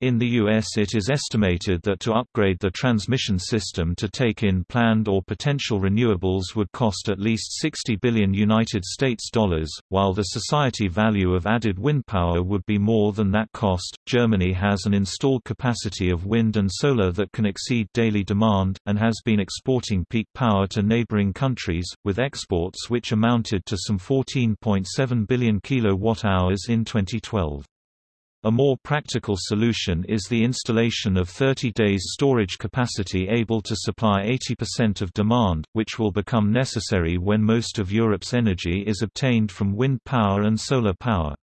in the U.S. it is estimated that to upgrade the transmission system to take in planned or potential renewables would cost at least 60 billion United States dollars, while the society value of added wind power would be more than that cost. Germany has an installed capacity of wind and solar that can exceed daily demand, and has been exporting peak power to neighboring countries, with exports which amounted to some 14.7 billion kilowatt-hours in 2012. A more practical solution is the installation of 30 days storage capacity able to supply 80% of demand, which will become necessary when most of Europe's energy is obtained from wind power and solar power.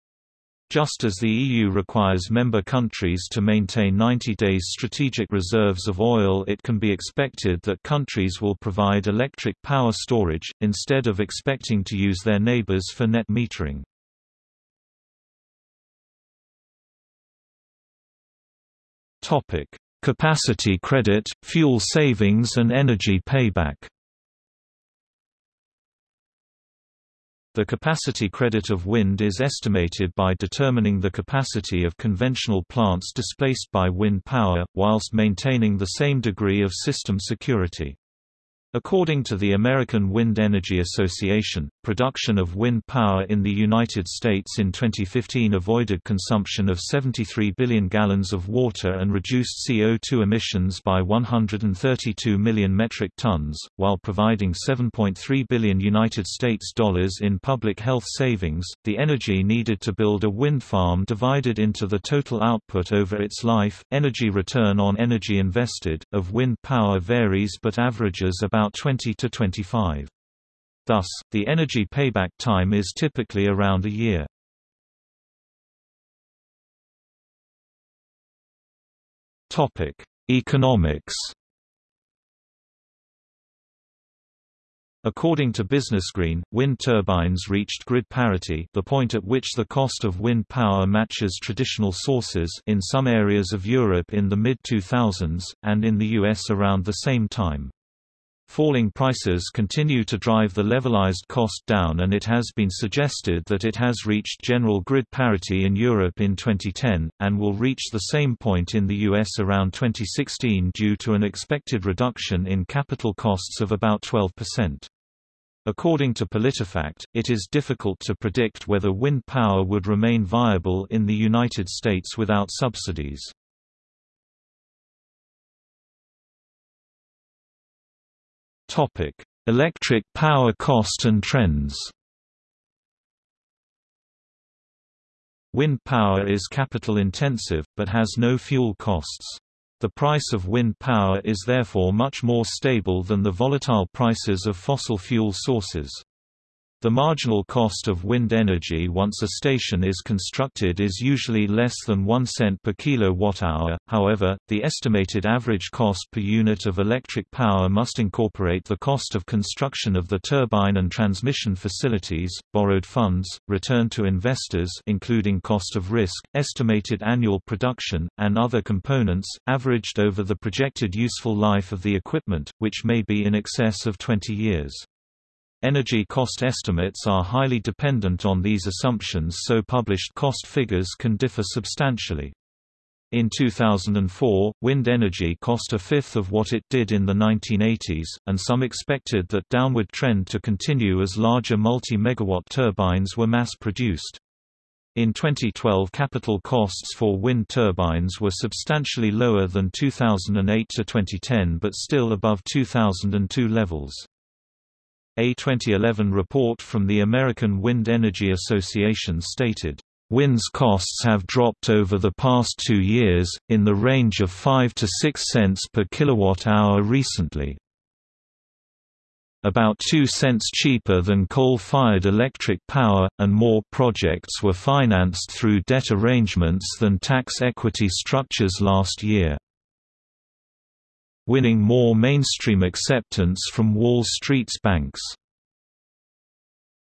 Just as the EU requires member countries to maintain 90 days strategic reserves of oil it can be expected that countries will provide electric power storage, instead of expecting to use their neighbors for net metering. Topic: Capacity credit, fuel savings and energy payback. The capacity credit of wind is estimated by determining the capacity of conventional plants displaced by wind power, whilst maintaining the same degree of system security. According to the American Wind Energy Association, production of wind power in the United States in 2015 avoided consumption of 73 billion gallons of water and reduced CO2 emissions by 132 million metric tons, while providing 7.3 billion United States dollars in public health savings. The energy needed to build a wind farm divided into the total output over its life, energy return on energy invested, of wind power varies but averages about about 20 to 25. Thus, the energy payback time is typically around a year. Topic: Economics. According to BusinessGreen, wind turbines reached grid parity the point at which the cost of wind power matches traditional sources in some areas of Europe in the mid-2000s, and in the US around the same time. Falling prices continue to drive the levelized cost down and it has been suggested that it has reached general grid parity in Europe in 2010, and will reach the same point in the US around 2016 due to an expected reduction in capital costs of about 12%. According to PolitiFact, it is difficult to predict whether wind power would remain viable in the United States without subsidies. Topic: Electric power cost and trends. Wind power is capital intensive, but has no fuel costs. The price of wind power is therefore much more stable than the volatile prices of fossil fuel sources. The marginal cost of wind energy once a station is constructed is usually less than 1 cent per kilowatt-hour, however, the estimated average cost per unit of electric power must incorporate the cost of construction of the turbine and transmission facilities, borrowed funds, return to investors including cost of risk, estimated annual production, and other components, averaged over the projected useful life of the equipment, which may be in excess of 20 years. Energy cost estimates are highly dependent on these assumptions so published cost figures can differ substantially. In 2004, wind energy cost a fifth of what it did in the 1980s, and some expected that downward trend to continue as larger multi-megawatt turbines were mass-produced. In 2012 capital costs for wind turbines were substantially lower than 2008 to 2010 but still above 2002 levels. A 2011 report from the American Wind Energy Association stated, Wind's costs have dropped over the past two years, in the range of 5 to 6 cents per kilowatt-hour recently. About 2 cents cheaper than coal-fired electric power, and more projects were financed through debt arrangements than tax equity structures last year. Winning more mainstream acceptance from Wall Street's banks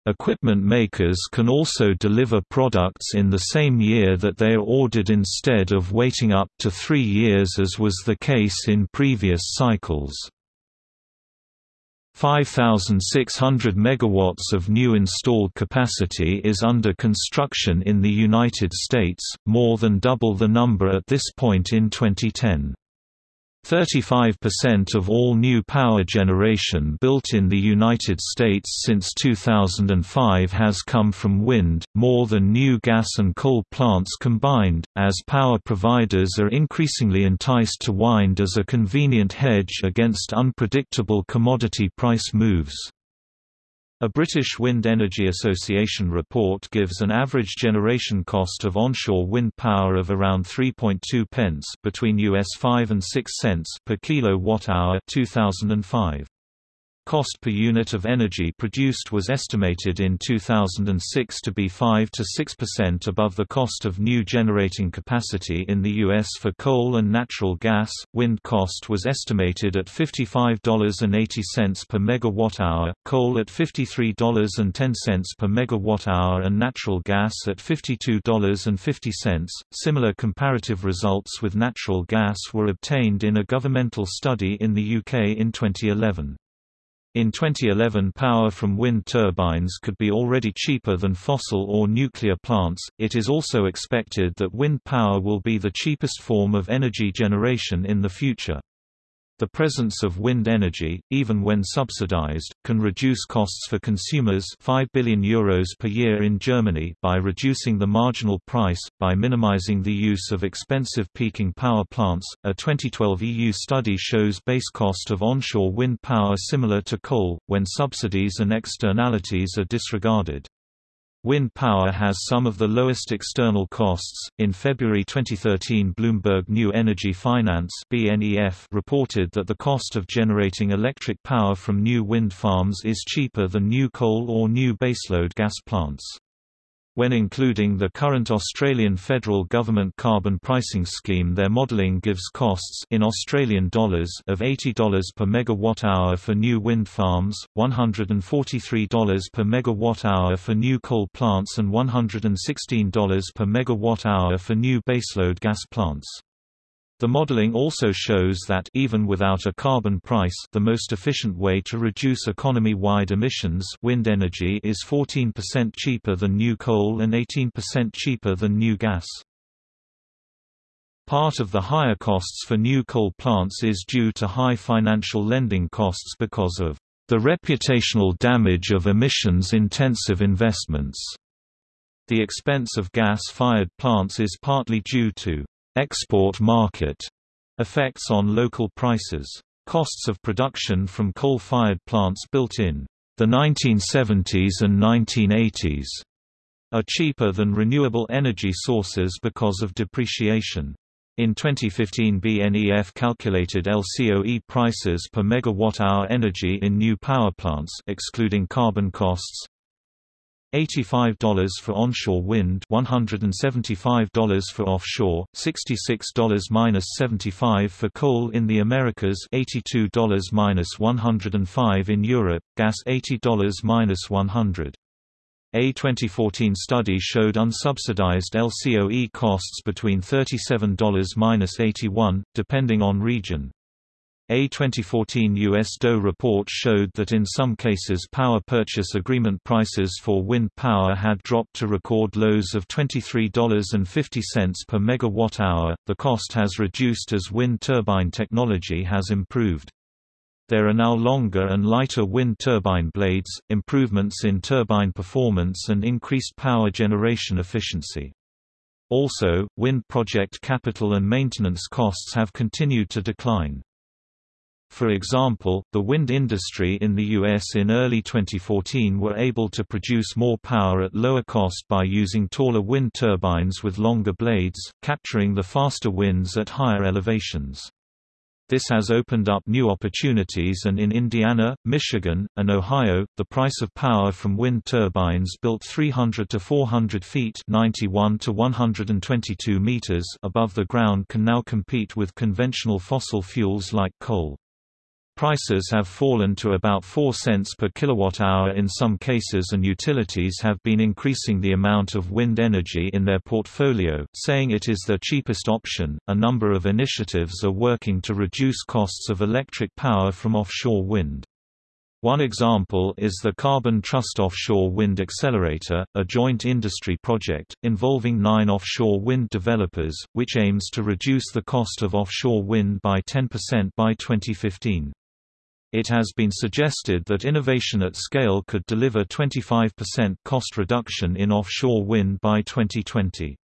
Equipment makers can also deliver products in the same year that they are ordered instead of waiting up to three years as was the case in previous cycles. 5,600 megawatts of new installed capacity is under construction in the United States, more than double the number at this point in 2010. 35% of all new power generation built in the United States since 2005 has come from wind, more than new gas and coal plants combined, as power providers are increasingly enticed to wind as a convenient hedge against unpredictable commodity price moves. A British Wind Energy Association report gives an average generation cost of onshore wind power of around 3.2 pence between US 5 and 6 cents per kilowatt-hour 2005. Cost per unit of energy produced was estimated in 2006 to be 5 to 6% above the cost of new generating capacity in the U.S. for coal and natural gas. Wind cost was estimated at $55.80 per megawatt-hour, coal at $53.10 per megawatt-hour, and natural gas at $52.50. Similar comparative results with natural gas were obtained in a governmental study in the UK in 2011. In 2011 power from wind turbines could be already cheaper than fossil or nuclear plants. It is also expected that wind power will be the cheapest form of energy generation in the future. The presence of wind energy, even when subsidized, can reduce costs for consumers 5 billion euros per year in Germany by reducing the marginal price, by minimizing the use of expensive peaking power plants. A 2012 EU study shows base cost of onshore wind power similar to coal, when subsidies and externalities are disregarded. Wind power has some of the lowest external costs. In February 2013, Bloomberg New Energy Finance (BNEF) reported that the cost of generating electric power from new wind farms is cheaper than new coal or new baseload gas plants. When including the current Australian federal government carbon pricing scheme their modelling gives costs in Australian dollars of $80 per megawatt-hour for new wind farms, $143 per megawatt-hour for new coal plants and $116 per megawatt-hour for new baseload gas plants. The modeling also shows that even without a carbon price the most efficient way to reduce economy-wide emissions wind energy is 14% cheaper than new coal and 18% cheaper than new gas. Part of the higher costs for new coal plants is due to high financial lending costs because of the reputational damage of emissions-intensive investments. The expense of gas-fired plants is partly due to export market effects on local prices. Costs of production from coal-fired plants built in the 1970s and 1980s are cheaper than renewable energy sources because of depreciation. In 2015 BNEF calculated LCOE prices per megawatt-hour energy in new power plants excluding carbon costs $85 for onshore wind $175 for offshore, $66-75 for coal in the Americas $82-105 in Europe, gas $80-100. A 2014 study showed unsubsidized LCOE costs between $37-81, depending on region. A 2014 U.S. DOE report showed that in some cases power purchase agreement prices for wind power had dropped to record lows of $23.50 per megawatt-hour. The cost has reduced as wind turbine technology has improved. There are now longer and lighter wind turbine blades, improvements in turbine performance and increased power generation efficiency. Also, wind project capital and maintenance costs have continued to decline. For example, the wind industry in the U.S. in early 2014 were able to produce more power at lower cost by using taller wind turbines with longer blades, capturing the faster winds at higher elevations. This has opened up new opportunities and in Indiana, Michigan, and Ohio, the price of power from wind turbines built 300 to 400 feet 91 to 122 meters above the ground can now compete with conventional fossil fuels like coal. Prices have fallen to about 4 cents per kilowatt-hour in some cases and utilities have been increasing the amount of wind energy in their portfolio, saying it is their cheapest option. A number of initiatives are working to reduce costs of electric power from offshore wind. One example is the Carbon Trust Offshore Wind Accelerator, a joint industry project, involving nine offshore wind developers, which aims to reduce the cost of offshore wind by 10% by 2015. It has been suggested that innovation at scale could deliver 25% cost reduction in offshore wind by 2020.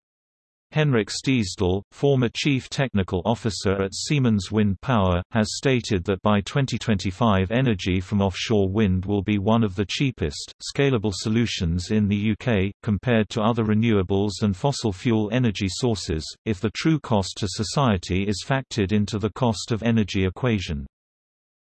Henrik Stiesdal, former Chief Technical Officer at Siemens Wind Power, has stated that by 2025 energy from offshore wind will be one of the cheapest, scalable solutions in the UK, compared to other renewables and fossil fuel energy sources, if the true cost to society is factored into the cost of energy equation.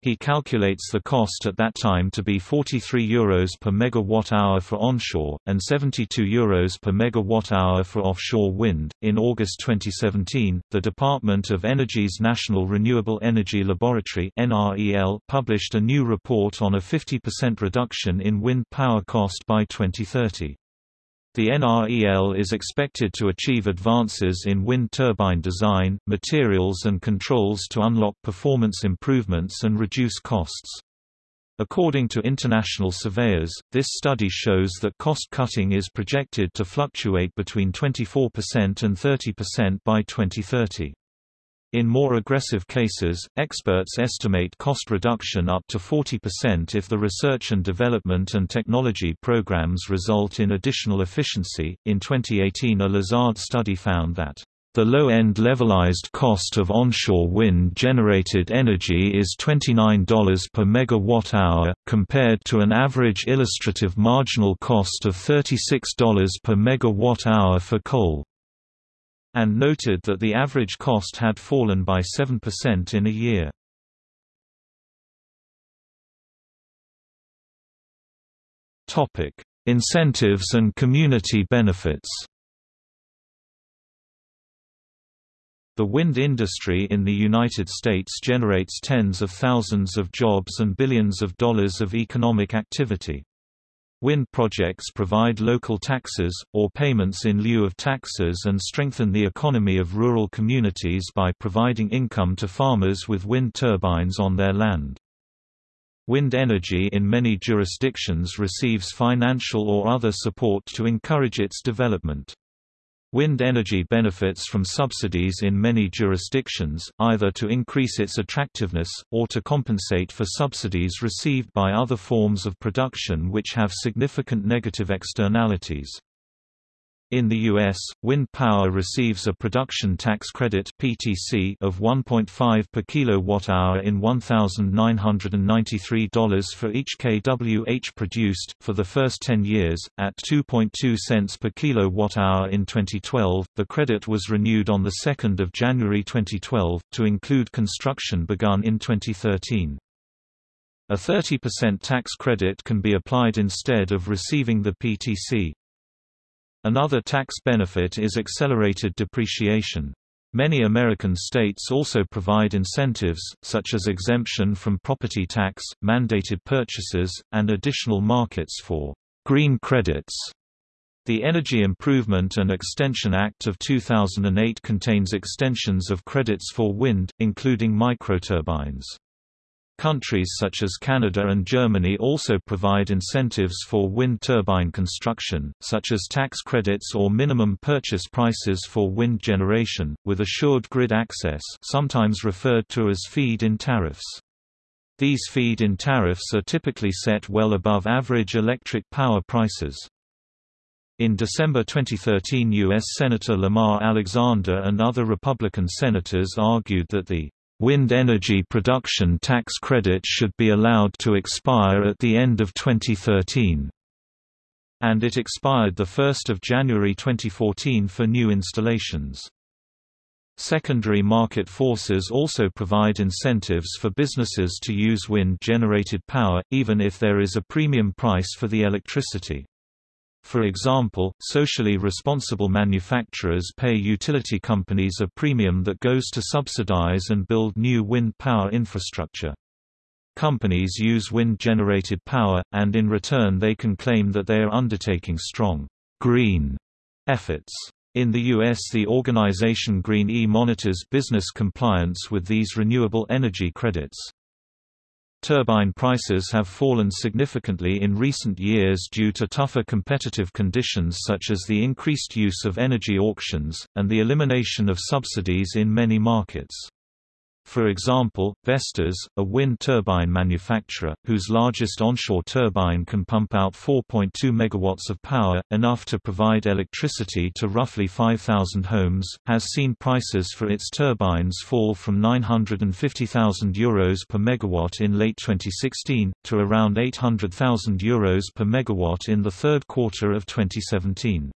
He calculates the cost at that time to be 43 euros per megawatt-hour for onshore, and 72 euros per megawatt-hour for offshore wind. In August 2017, the Department of Energy's National Renewable Energy Laboratory (NREL) published a new report on a 50% reduction in wind power cost by 2030. The NREL is expected to achieve advances in wind turbine design, materials and controls to unlock performance improvements and reduce costs. According to international surveyors, this study shows that cost cutting is projected to fluctuate between 24% and 30% by 2030. In more aggressive cases, experts estimate cost reduction up to 40% if the research and development and technology programs result in additional efficiency. In 2018, a Lazard study found that the low-end levelized cost of onshore wind-generated energy is $29 per megawatt-hour, compared to an average illustrative marginal cost of $36 per megawatt-hour for coal and noted that the average cost had fallen by 7% in a year. Topic: Incentives and community benefits. The wind industry in the United States generates tens of thousands of jobs and billions of dollars of economic activity. Wind projects provide local taxes, or payments in lieu of taxes and strengthen the economy of rural communities by providing income to farmers with wind turbines on their land. Wind energy in many jurisdictions receives financial or other support to encourage its development. Wind energy benefits from subsidies in many jurisdictions, either to increase its attractiveness, or to compensate for subsidies received by other forms of production which have significant negative externalities. In the U.S., wind power receives a production tax credit (PTC) of 1.5 per kilowatt-hour in $1,993 for each kWh produced for the first 10 years, at 2.2 cents per kilowatt-hour in 2012. The credit was renewed on the 2nd of January 2012 to include construction begun in 2013. A 30% tax credit can be applied instead of receiving the PTC. Another tax benefit is accelerated depreciation. Many American states also provide incentives, such as exemption from property tax, mandated purchases, and additional markets for green credits. The Energy Improvement and Extension Act of 2008 contains extensions of credits for wind, including microturbines. Countries such as Canada and Germany also provide incentives for wind turbine construction, such as tax credits or minimum purchase prices for wind generation, with assured grid access sometimes referred to as feed-in tariffs. These feed-in tariffs are typically set well above average electric power prices. In December 2013 U.S. Senator Lamar Alexander and other Republican senators argued that the Wind energy production tax credit should be allowed to expire at the end of 2013. And it expired 1 January 2014 for new installations. Secondary market forces also provide incentives for businesses to use wind-generated power, even if there is a premium price for the electricity. For example, socially responsible manufacturers pay utility companies a premium that goes to subsidize and build new wind power infrastructure. Companies use wind-generated power, and in return they can claim that they are undertaking strong green efforts. In the U.S. the organization Green E monitors business compliance with these renewable energy credits. Turbine prices have fallen significantly in recent years due to tougher competitive conditions such as the increased use of energy auctions, and the elimination of subsidies in many markets. For example, Vestas, a wind turbine manufacturer, whose largest onshore turbine can pump out 4.2 megawatts of power, enough to provide electricity to roughly 5,000 homes, has seen prices for its turbines fall from €950,000 Euros per megawatt in late 2016, to around €800,000 Euros per megawatt in the third quarter of 2017.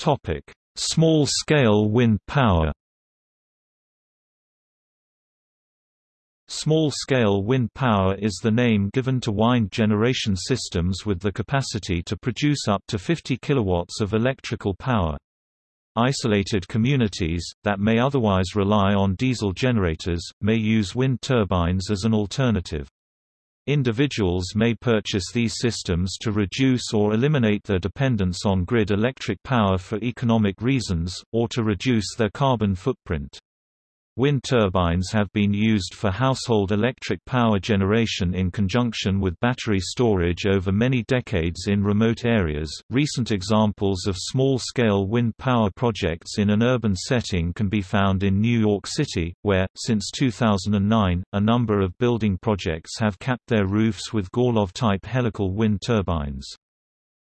Topic: Small-scale wind power. Small-scale wind power is the name given to wind generation systems with the capacity to produce up to 50 kilowatts of electrical power. Isolated communities, that may otherwise rely on diesel generators, may use wind turbines as an alternative. Individuals may purchase these systems to reduce or eliminate their dependence on grid electric power for economic reasons, or to reduce their carbon footprint. Wind turbines have been used for household electric power generation in conjunction with battery storage over many decades in remote areas. Recent examples of small scale wind power projects in an urban setting can be found in New York City, where, since 2009, a number of building projects have capped their roofs with Gorlov type helical wind turbines.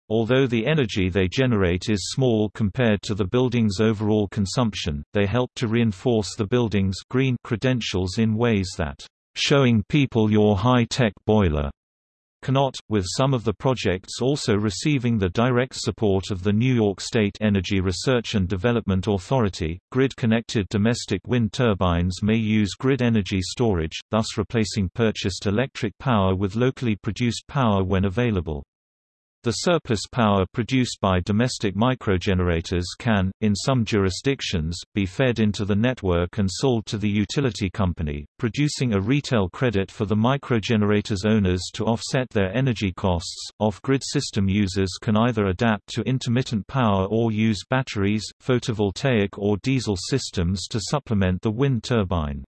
Although the energy they generate is small compared to the building's overall consumption, they help to reinforce the building's green credentials in ways that showing people your high-tech boiler cannot, with some of the projects also receiving the direct support of the New York State Energy Research and Development Authority. Grid-connected domestic wind turbines may use grid energy storage, thus replacing purchased electric power with locally produced power when available. The surplus power produced by domestic microgenerators can, in some jurisdictions, be fed into the network and sold to the utility company, producing a retail credit for the microgenerators owners to offset their energy costs. Off-grid system users can either adapt to intermittent power or use batteries, photovoltaic or diesel systems to supplement the wind turbine.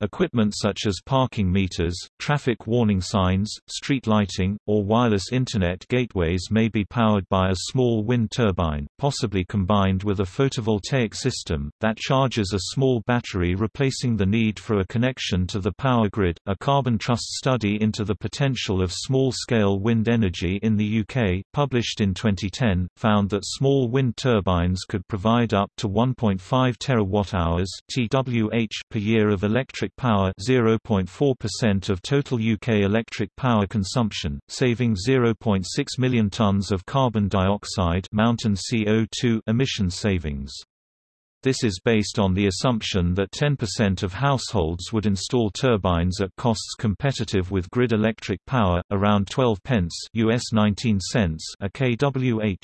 Equipment such as parking meters, traffic warning signs, street lighting, or wireless Internet gateways may be powered by a small wind turbine, possibly combined with a photovoltaic system, that charges a small battery replacing the need for a connection to the power grid. A Carbon Trust study into the potential of small-scale wind energy in the UK, published in 2010, found that small wind turbines could provide up to 1.5 terawatt-hours (TWh) per year of electric power 0.4% of total UK electric power consumption, saving 0.6 million tonnes of carbon dioxide mountain CO2 emission savings. This is based on the assumption that 10% of households would install turbines at costs competitive with grid electric power, around 12 pence US 19 cents a kWh.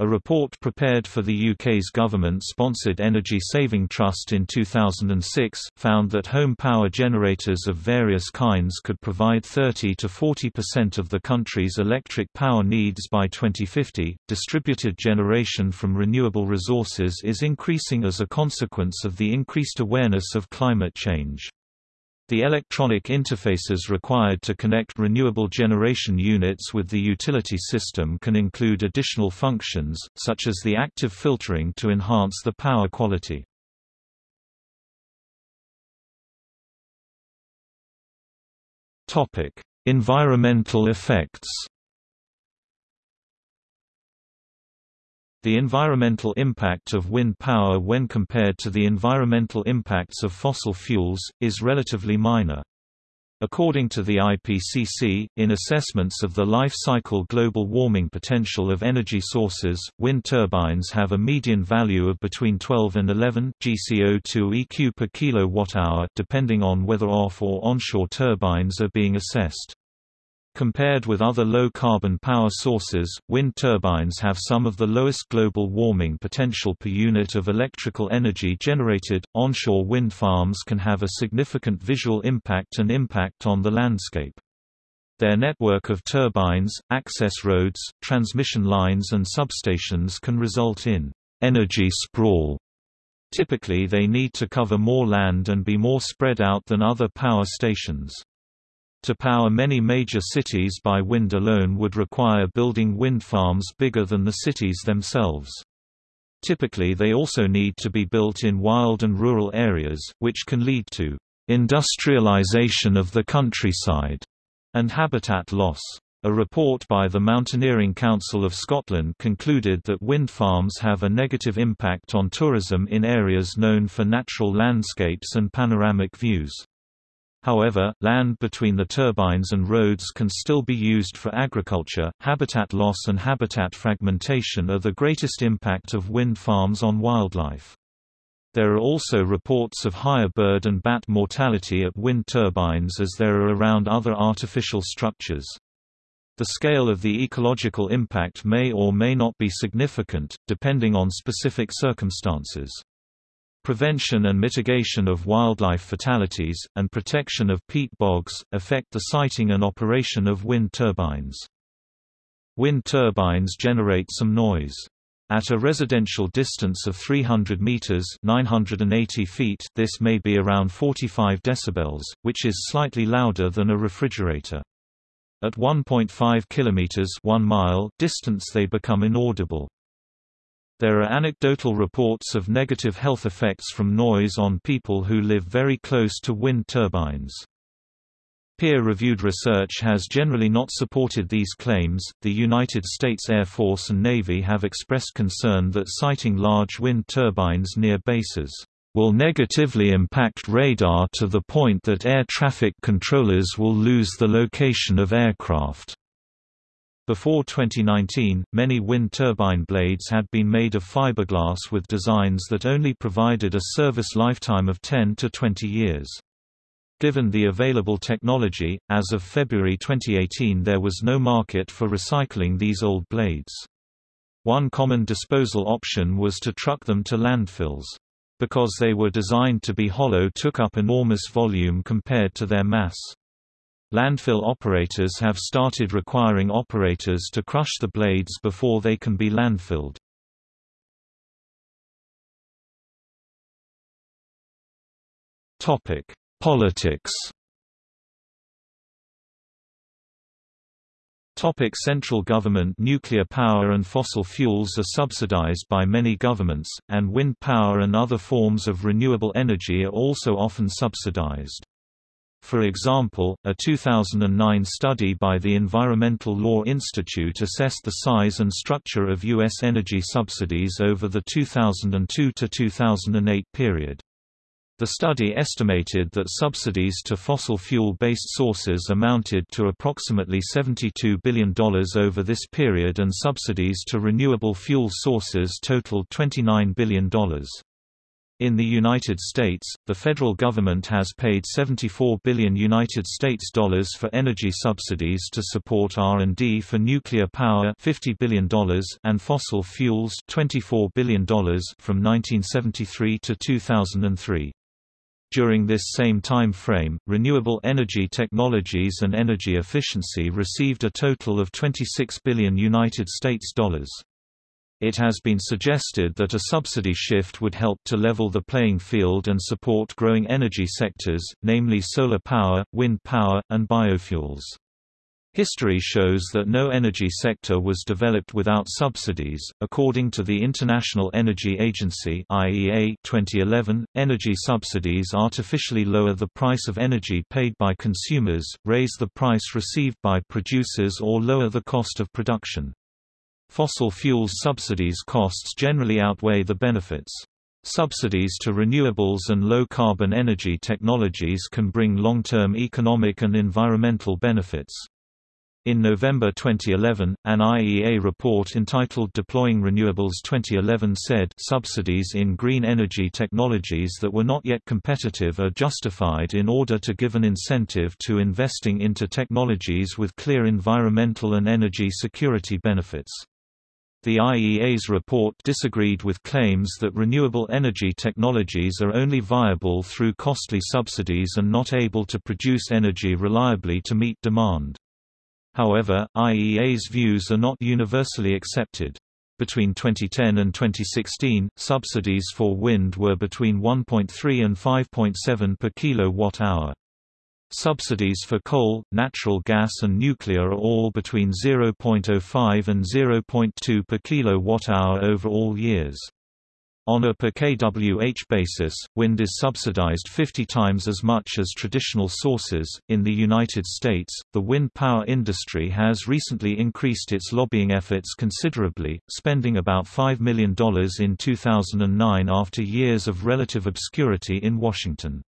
A report prepared for the UK's government-sponsored Energy Saving Trust in 2006, found that home power generators of various kinds could provide 30 to 40% of the country's electric power needs by 2050. Distributed generation from renewable resources is increasing as a consequence of the increased awareness of climate change. The electronic interfaces required to connect renewable generation units with the utility system can include additional functions, such as the active filtering to enhance the power quality. Environmental effects The environmental impact of wind power when compared to the environmental impacts of fossil fuels, is relatively minor. According to the IPCC, in assessments of the life cycle global warming potential of energy sources, wind turbines have a median value of between 12 and 11 GCO2 EQ per kilowatt-hour, depending on whether off or onshore turbines are being assessed. Compared with other low-carbon power sources, wind turbines have some of the lowest global warming potential per unit of electrical energy generated. Onshore wind farms can have a significant visual impact and impact on the landscape. Their network of turbines, access roads, transmission lines and substations can result in energy sprawl. Typically they need to cover more land and be more spread out than other power stations. To power many major cities by wind alone would require building wind farms bigger than the cities themselves. Typically they also need to be built in wild and rural areas, which can lead to industrialization of the countryside and habitat loss. A report by the Mountaineering Council of Scotland concluded that wind farms have a negative impact on tourism in areas known for natural landscapes and panoramic views. However, land between the turbines and roads can still be used for agriculture. Habitat loss and habitat fragmentation are the greatest impact of wind farms on wildlife. There are also reports of higher bird and bat mortality at wind turbines as there are around other artificial structures. The scale of the ecological impact may or may not be significant, depending on specific circumstances. Prevention and mitigation of wildlife fatalities, and protection of peat bogs, affect the siting and operation of wind turbines. Wind turbines generate some noise. At a residential distance of 300 meters (980 feet), this may be around 45 decibels, which is slightly louder than a refrigerator. At 1.5 kilometers (1 mile) distance they become inaudible. There are anecdotal reports of negative health effects from noise on people who live very close to wind turbines. Peer-reviewed research has generally not supported these claims. The United States Air Force and Navy have expressed concern that siting large wind turbines near bases will negatively impact radar to the point that air traffic controllers will lose the location of aircraft. Before 2019, many wind turbine blades had been made of fiberglass with designs that only provided a service lifetime of 10 to 20 years. Given the available technology, as of February 2018 there was no market for recycling these old blades. One common disposal option was to truck them to landfills. Because they were designed to be hollow took up enormous volume compared to their mass. Landfill operators have started requiring operators to crush the blades before they can be landfilled. Topic: Politics. Topic central government Nuclear power and fossil fuels are subsidized by many governments, and wind power and other forms of renewable energy are also often subsidized. For example, a 2009 study by the Environmental Law Institute assessed the size and structure of U.S. energy subsidies over the 2002–2008 period. The study estimated that subsidies to fossil fuel-based sources amounted to approximately $72 billion over this period and subsidies to renewable fuel sources totaled $29 billion. In the United States, the federal government has paid 74 billion United States dollars for energy subsidies to support R&D for nuclear power $50 billion and fossil fuels $24 billion from 1973 to 2003. During this same time frame, renewable energy technologies and energy efficiency received a total of 26 billion United States dollars. It has been suggested that a subsidy shift would help to level the playing field and support growing energy sectors, namely solar power, wind power, and biofuels. History shows that no energy sector was developed without subsidies. According to the International Energy Agency (IEA) 2011, energy subsidies artificially lower the price of energy paid by consumers, raise the price received by producers or lower the cost of production. Fossil fuels subsidies costs generally outweigh the benefits. Subsidies to renewables and low-carbon energy technologies can bring long-term economic and environmental benefits. In November 2011, an IEA report entitled Deploying Renewables 2011 said subsidies in green energy technologies that were not yet competitive are justified in order to give an incentive to investing into technologies with clear environmental and energy security benefits. The IEA's report disagreed with claims that renewable energy technologies are only viable through costly subsidies and not able to produce energy reliably to meet demand. However, IEA's views are not universally accepted. Between 2010 and 2016, subsidies for wind were between 1.3 and 5.7 per kilowatt-hour. Subsidies for coal, natural gas and nuclear are all between 0.05 and 0.2 per kilowatt-hour over all years. On a per kWh basis, wind is subsidized 50 times as much as traditional sources. In the United States, the wind power industry has recently increased its lobbying efforts considerably, spending about $5 million in 2009 after years of relative obscurity in Washington.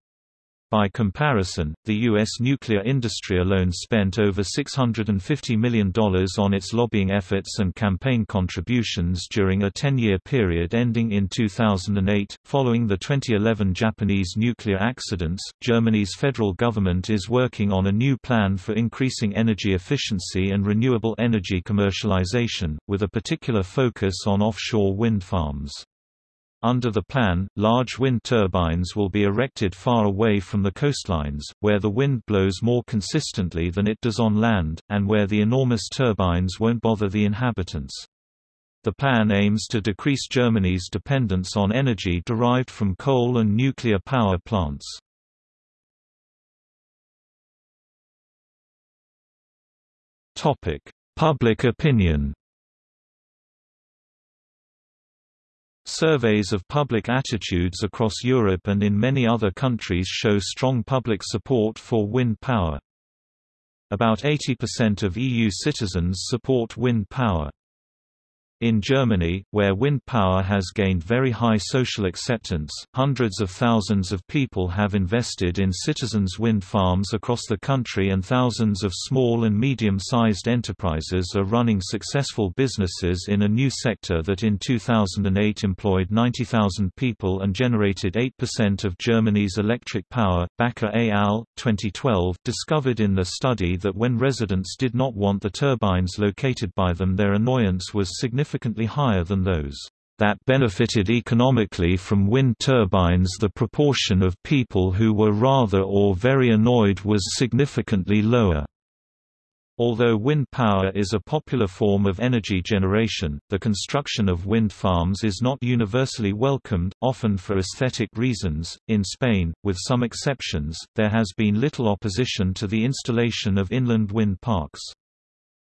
By comparison, the U.S. nuclear industry alone spent over $650 million on its lobbying efforts and campaign contributions during a 10-year period ending in 2008. Following the 2011 Japanese nuclear accidents, Germany's federal government is working on a new plan for increasing energy efficiency and renewable energy commercialization, with a particular focus on offshore wind farms. Under the plan, large wind turbines will be erected far away from the coastlines, where the wind blows more consistently than it does on land, and where the enormous turbines won't bother the inhabitants. The plan aims to decrease Germany's dependence on energy derived from coal and nuclear power plants. Public opinion Surveys of public attitudes across Europe and in many other countries show strong public support for wind power. About 80% of EU citizens support wind power. In Germany, where wind power has gained very high social acceptance, hundreds of thousands of people have invested in citizens' wind farms across the country and thousands of small and medium-sized enterprises are running successful businesses in a new sector that in 2008 employed 90,000 people and generated 8% of Germany's electric power. Bakker et al. 2012 discovered in the study that when residents did not want the turbines located by them their annoyance was significant significantly higher than those that benefited economically from wind turbines the proportion of people who were rather or very annoyed was significantly lower. Although wind power is a popular form of energy generation, the construction of wind farms is not universally welcomed, often for aesthetic reasons. In Spain, with some exceptions, there has been little opposition to the installation of inland wind parks.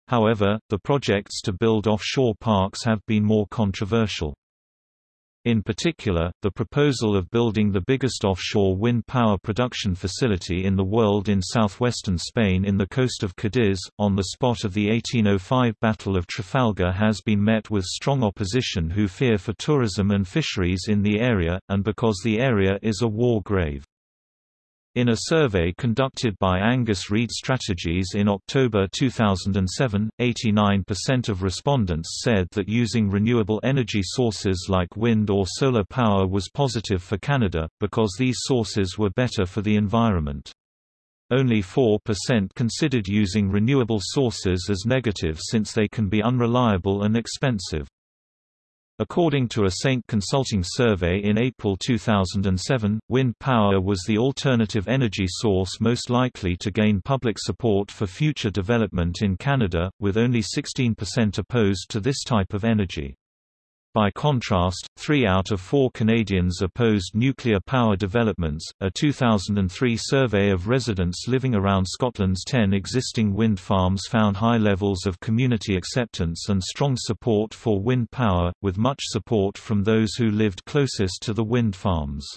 However, the projects to build offshore parks have been more controversial. In particular, the proposal of building the biggest offshore wind power production facility in the world in southwestern Spain in the coast of Cadiz, on the spot of the 1805 Battle of Trafalgar has been met with strong opposition who fear for tourism and fisheries in the area, and because the area is a war grave. In a survey conducted by Angus Reid Strategies in October 2007, 89% of respondents said that using renewable energy sources like wind or solar power was positive for Canada, because these sources were better for the environment. Only 4% considered using renewable sources as negative since they can be unreliable and expensive. According to a Saint Consulting survey in April 2007, wind power was the alternative energy source most likely to gain public support for future development in Canada, with only 16% opposed to this type of energy. By contrast, three out of four Canadians opposed nuclear power developments. A 2003 survey of residents living around Scotland's 10 existing wind farms found high levels of community acceptance and strong support for wind power, with much support from those who lived closest to the wind farms.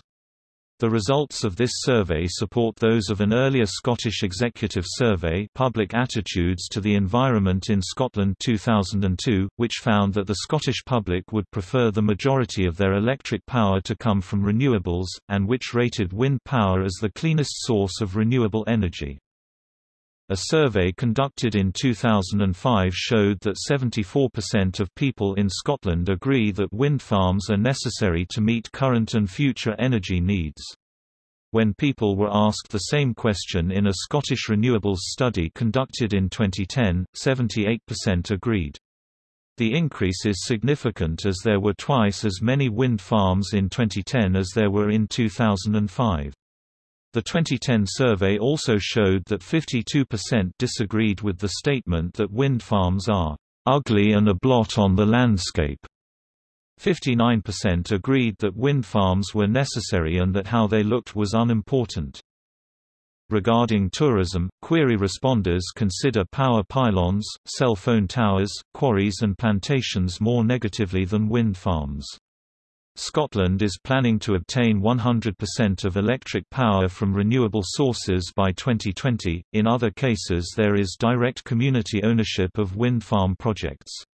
The results of this survey support those of an earlier Scottish Executive Survey Public Attitudes to the Environment in Scotland 2002, which found that the Scottish public would prefer the majority of their electric power to come from renewables, and which rated wind power as the cleanest source of renewable energy. A survey conducted in 2005 showed that 74% of people in Scotland agree that wind farms are necessary to meet current and future energy needs. When people were asked the same question in a Scottish renewables study conducted in 2010, 78% agreed. The increase is significant as there were twice as many wind farms in 2010 as there were in 2005. The 2010 survey also showed that 52% disagreed with the statement that wind farms are ugly and a blot on the landscape. 59% agreed that wind farms were necessary and that how they looked was unimportant. Regarding tourism, query responders consider power pylons, cell phone towers, quarries and plantations more negatively than wind farms. Scotland is planning to obtain 100% of electric power from renewable sources by 2020. In other cases, there is direct community ownership of wind farm projects.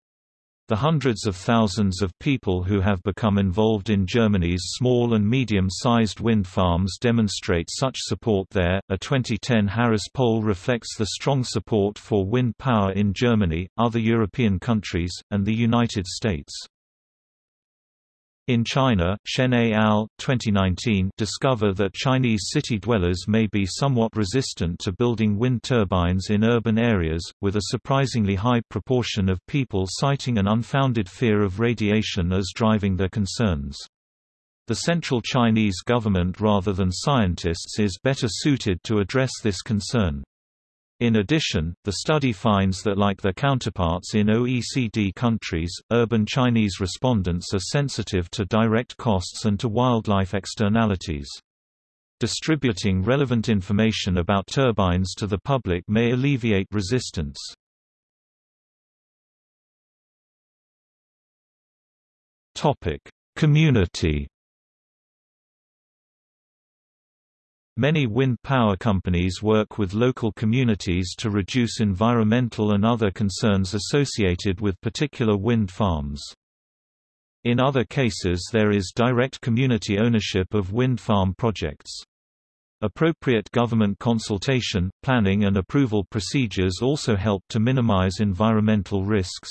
The hundreds of thousands of people who have become involved in Germany's small and medium-sized wind farms demonstrate such support there. A 2010 Harris poll reflects the strong support for wind power in Germany, other European countries, and the United States. In China, Shen et al. 2019 discover that Chinese city dwellers may be somewhat resistant to building wind turbines in urban areas, with a surprisingly high proportion of people citing an unfounded fear of radiation as driving their concerns. The central Chinese government rather than scientists is better suited to address this concern. In addition, the study finds that like their counterparts in OECD countries, urban Chinese respondents are sensitive to direct costs and to wildlife externalities. Distributing relevant information about turbines to the public may alleviate resistance. Community Many wind power companies work with local communities to reduce environmental and other concerns associated with particular wind farms. In other cases there is direct community ownership of wind farm projects. Appropriate government consultation, planning and approval procedures also help to minimize environmental risks.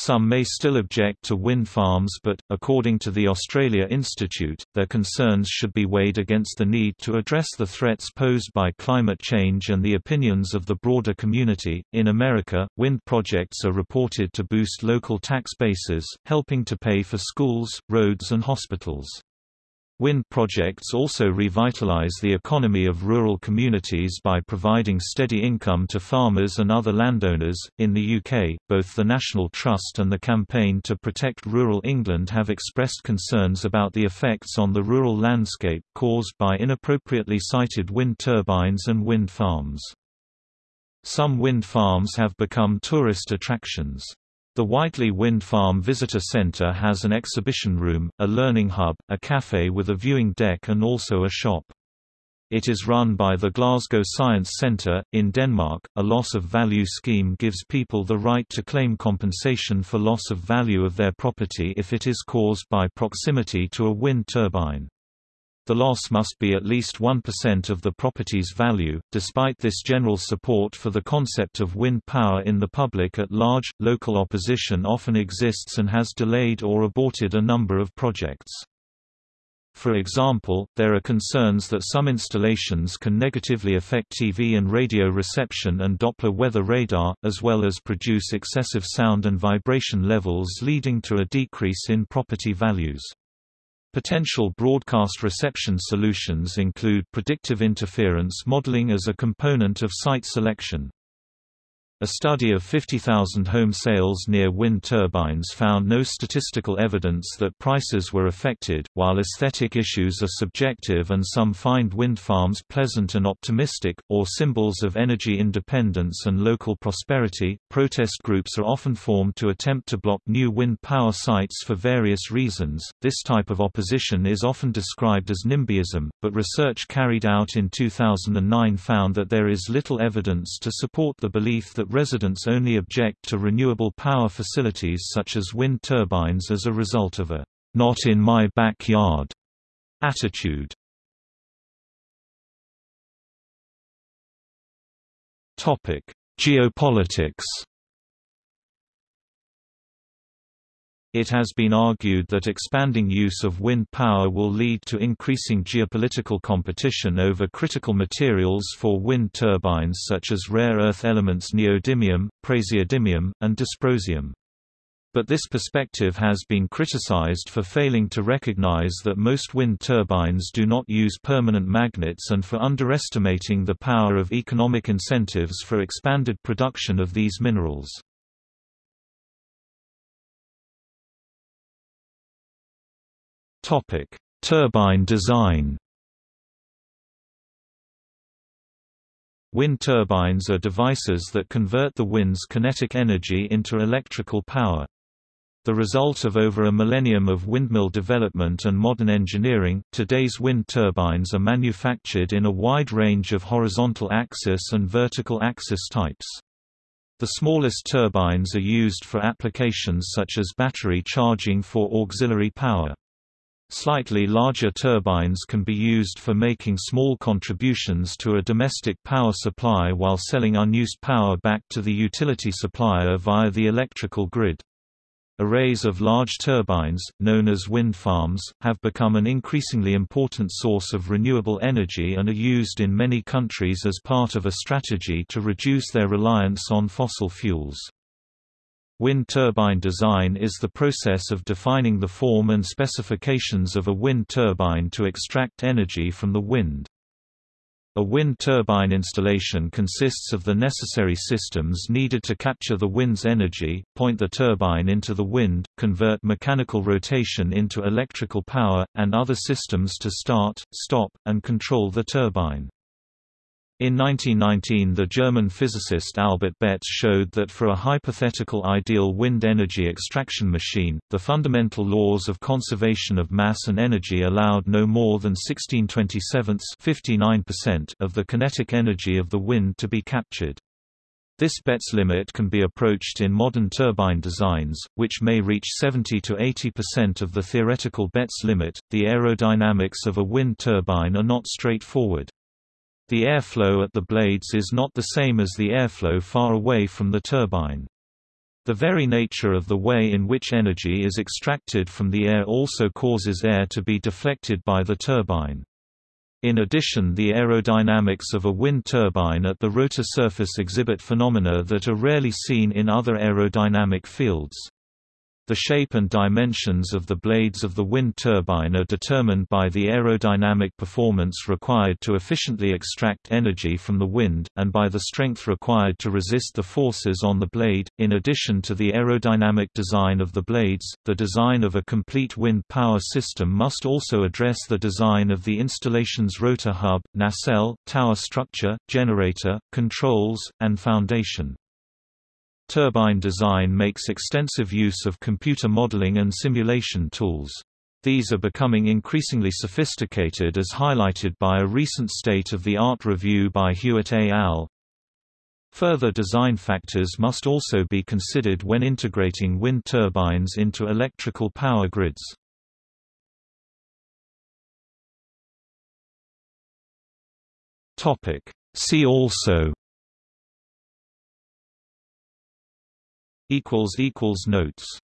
Some may still object to wind farms but, according to the Australia Institute, their concerns should be weighed against the need to address the threats posed by climate change and the opinions of the broader community. In America, wind projects are reported to boost local tax bases, helping to pay for schools, roads and hospitals. Wind projects also revitalize the economy of rural communities by providing steady income to farmers and other landowners. In the UK, both the National Trust and the Campaign to Protect Rural England have expressed concerns about the effects on the rural landscape caused by inappropriately sited wind turbines and wind farms. Some wind farms have become tourist attractions. The Whitelee Wind Farm Visitor Centre has an exhibition room, a learning hub, a cafe with a viewing deck and also a shop. It is run by the Glasgow Science Centre. In Denmark, a loss of value scheme gives people the right to claim compensation for loss of value of their property if it is caused by proximity to a wind turbine. The loss must be at least 1% of the property's value. Despite this general support for the concept of wind power in the public at large, local opposition often exists and has delayed or aborted a number of projects. For example, there are concerns that some installations can negatively affect TV and radio reception and Doppler weather radar, as well as produce excessive sound and vibration levels leading to a decrease in property values. Potential broadcast reception solutions include predictive interference modeling as a component of site selection. A study of 50,000 home sales near wind turbines found no statistical evidence that prices were affected. While aesthetic issues are subjective and some find wind farms pleasant and optimistic, or symbols of energy independence and local prosperity, protest groups are often formed to attempt to block new wind power sites for various reasons. This type of opposition is often described as NIMBYism, but research carried out in 2009 found that there is little evidence to support the belief that residents only object to renewable power facilities such as wind turbines as a result of a not in my backyard attitude. Topic: Geopolitics It has been argued that expanding use of wind power will lead to increasing geopolitical competition over critical materials for wind turbines such as rare earth elements neodymium, praseodymium, and dysprosium. But this perspective has been criticized for failing to recognize that most wind turbines do not use permanent magnets and for underestimating the power of economic incentives for expanded production of these minerals. Topic: Turbine design. Wind turbines are devices that convert the wind's kinetic energy into electrical power. The result of over a millennium of windmill development and modern engineering, today's wind turbines are manufactured in a wide range of horizontal axis and vertical axis types. The smallest turbines are used for applications such as battery charging for auxiliary power. Slightly larger turbines can be used for making small contributions to a domestic power supply while selling unused power back to the utility supplier via the electrical grid. Arrays of large turbines, known as wind farms, have become an increasingly important source of renewable energy and are used in many countries as part of a strategy to reduce their reliance on fossil fuels. Wind turbine design is the process of defining the form and specifications of a wind turbine to extract energy from the wind. A wind turbine installation consists of the necessary systems needed to capture the wind's energy, point the turbine into the wind, convert mechanical rotation into electrical power, and other systems to start, stop, and control the turbine. In 1919 the German physicist Albert Betz showed that for a hypothetical ideal wind energy extraction machine, the fundamental laws of conservation of mass and energy allowed no more than 16/27 of the kinetic energy of the wind to be captured. This Betz limit can be approached in modern turbine designs, which may reach 70 to 80% of the theoretical Betz limit. The aerodynamics of a wind turbine are not straightforward. The airflow at the blades is not the same as the airflow far away from the turbine. The very nature of the way in which energy is extracted from the air also causes air to be deflected by the turbine. In addition the aerodynamics of a wind turbine at the rotor surface exhibit phenomena that are rarely seen in other aerodynamic fields. The shape and dimensions of the blades of the wind turbine are determined by the aerodynamic performance required to efficiently extract energy from the wind, and by the strength required to resist the forces on the blade. In addition to the aerodynamic design of the blades, the design of a complete wind power system must also address the design of the installation's rotor hub, nacelle, tower structure, generator, controls, and foundation. Turbine design makes extensive use of computer modeling and simulation tools. These are becoming increasingly sophisticated as highlighted by a recent state-of-the-art review by Hewitt et al. Further design factors must also be considered when integrating wind turbines into electrical power grids. See also Notes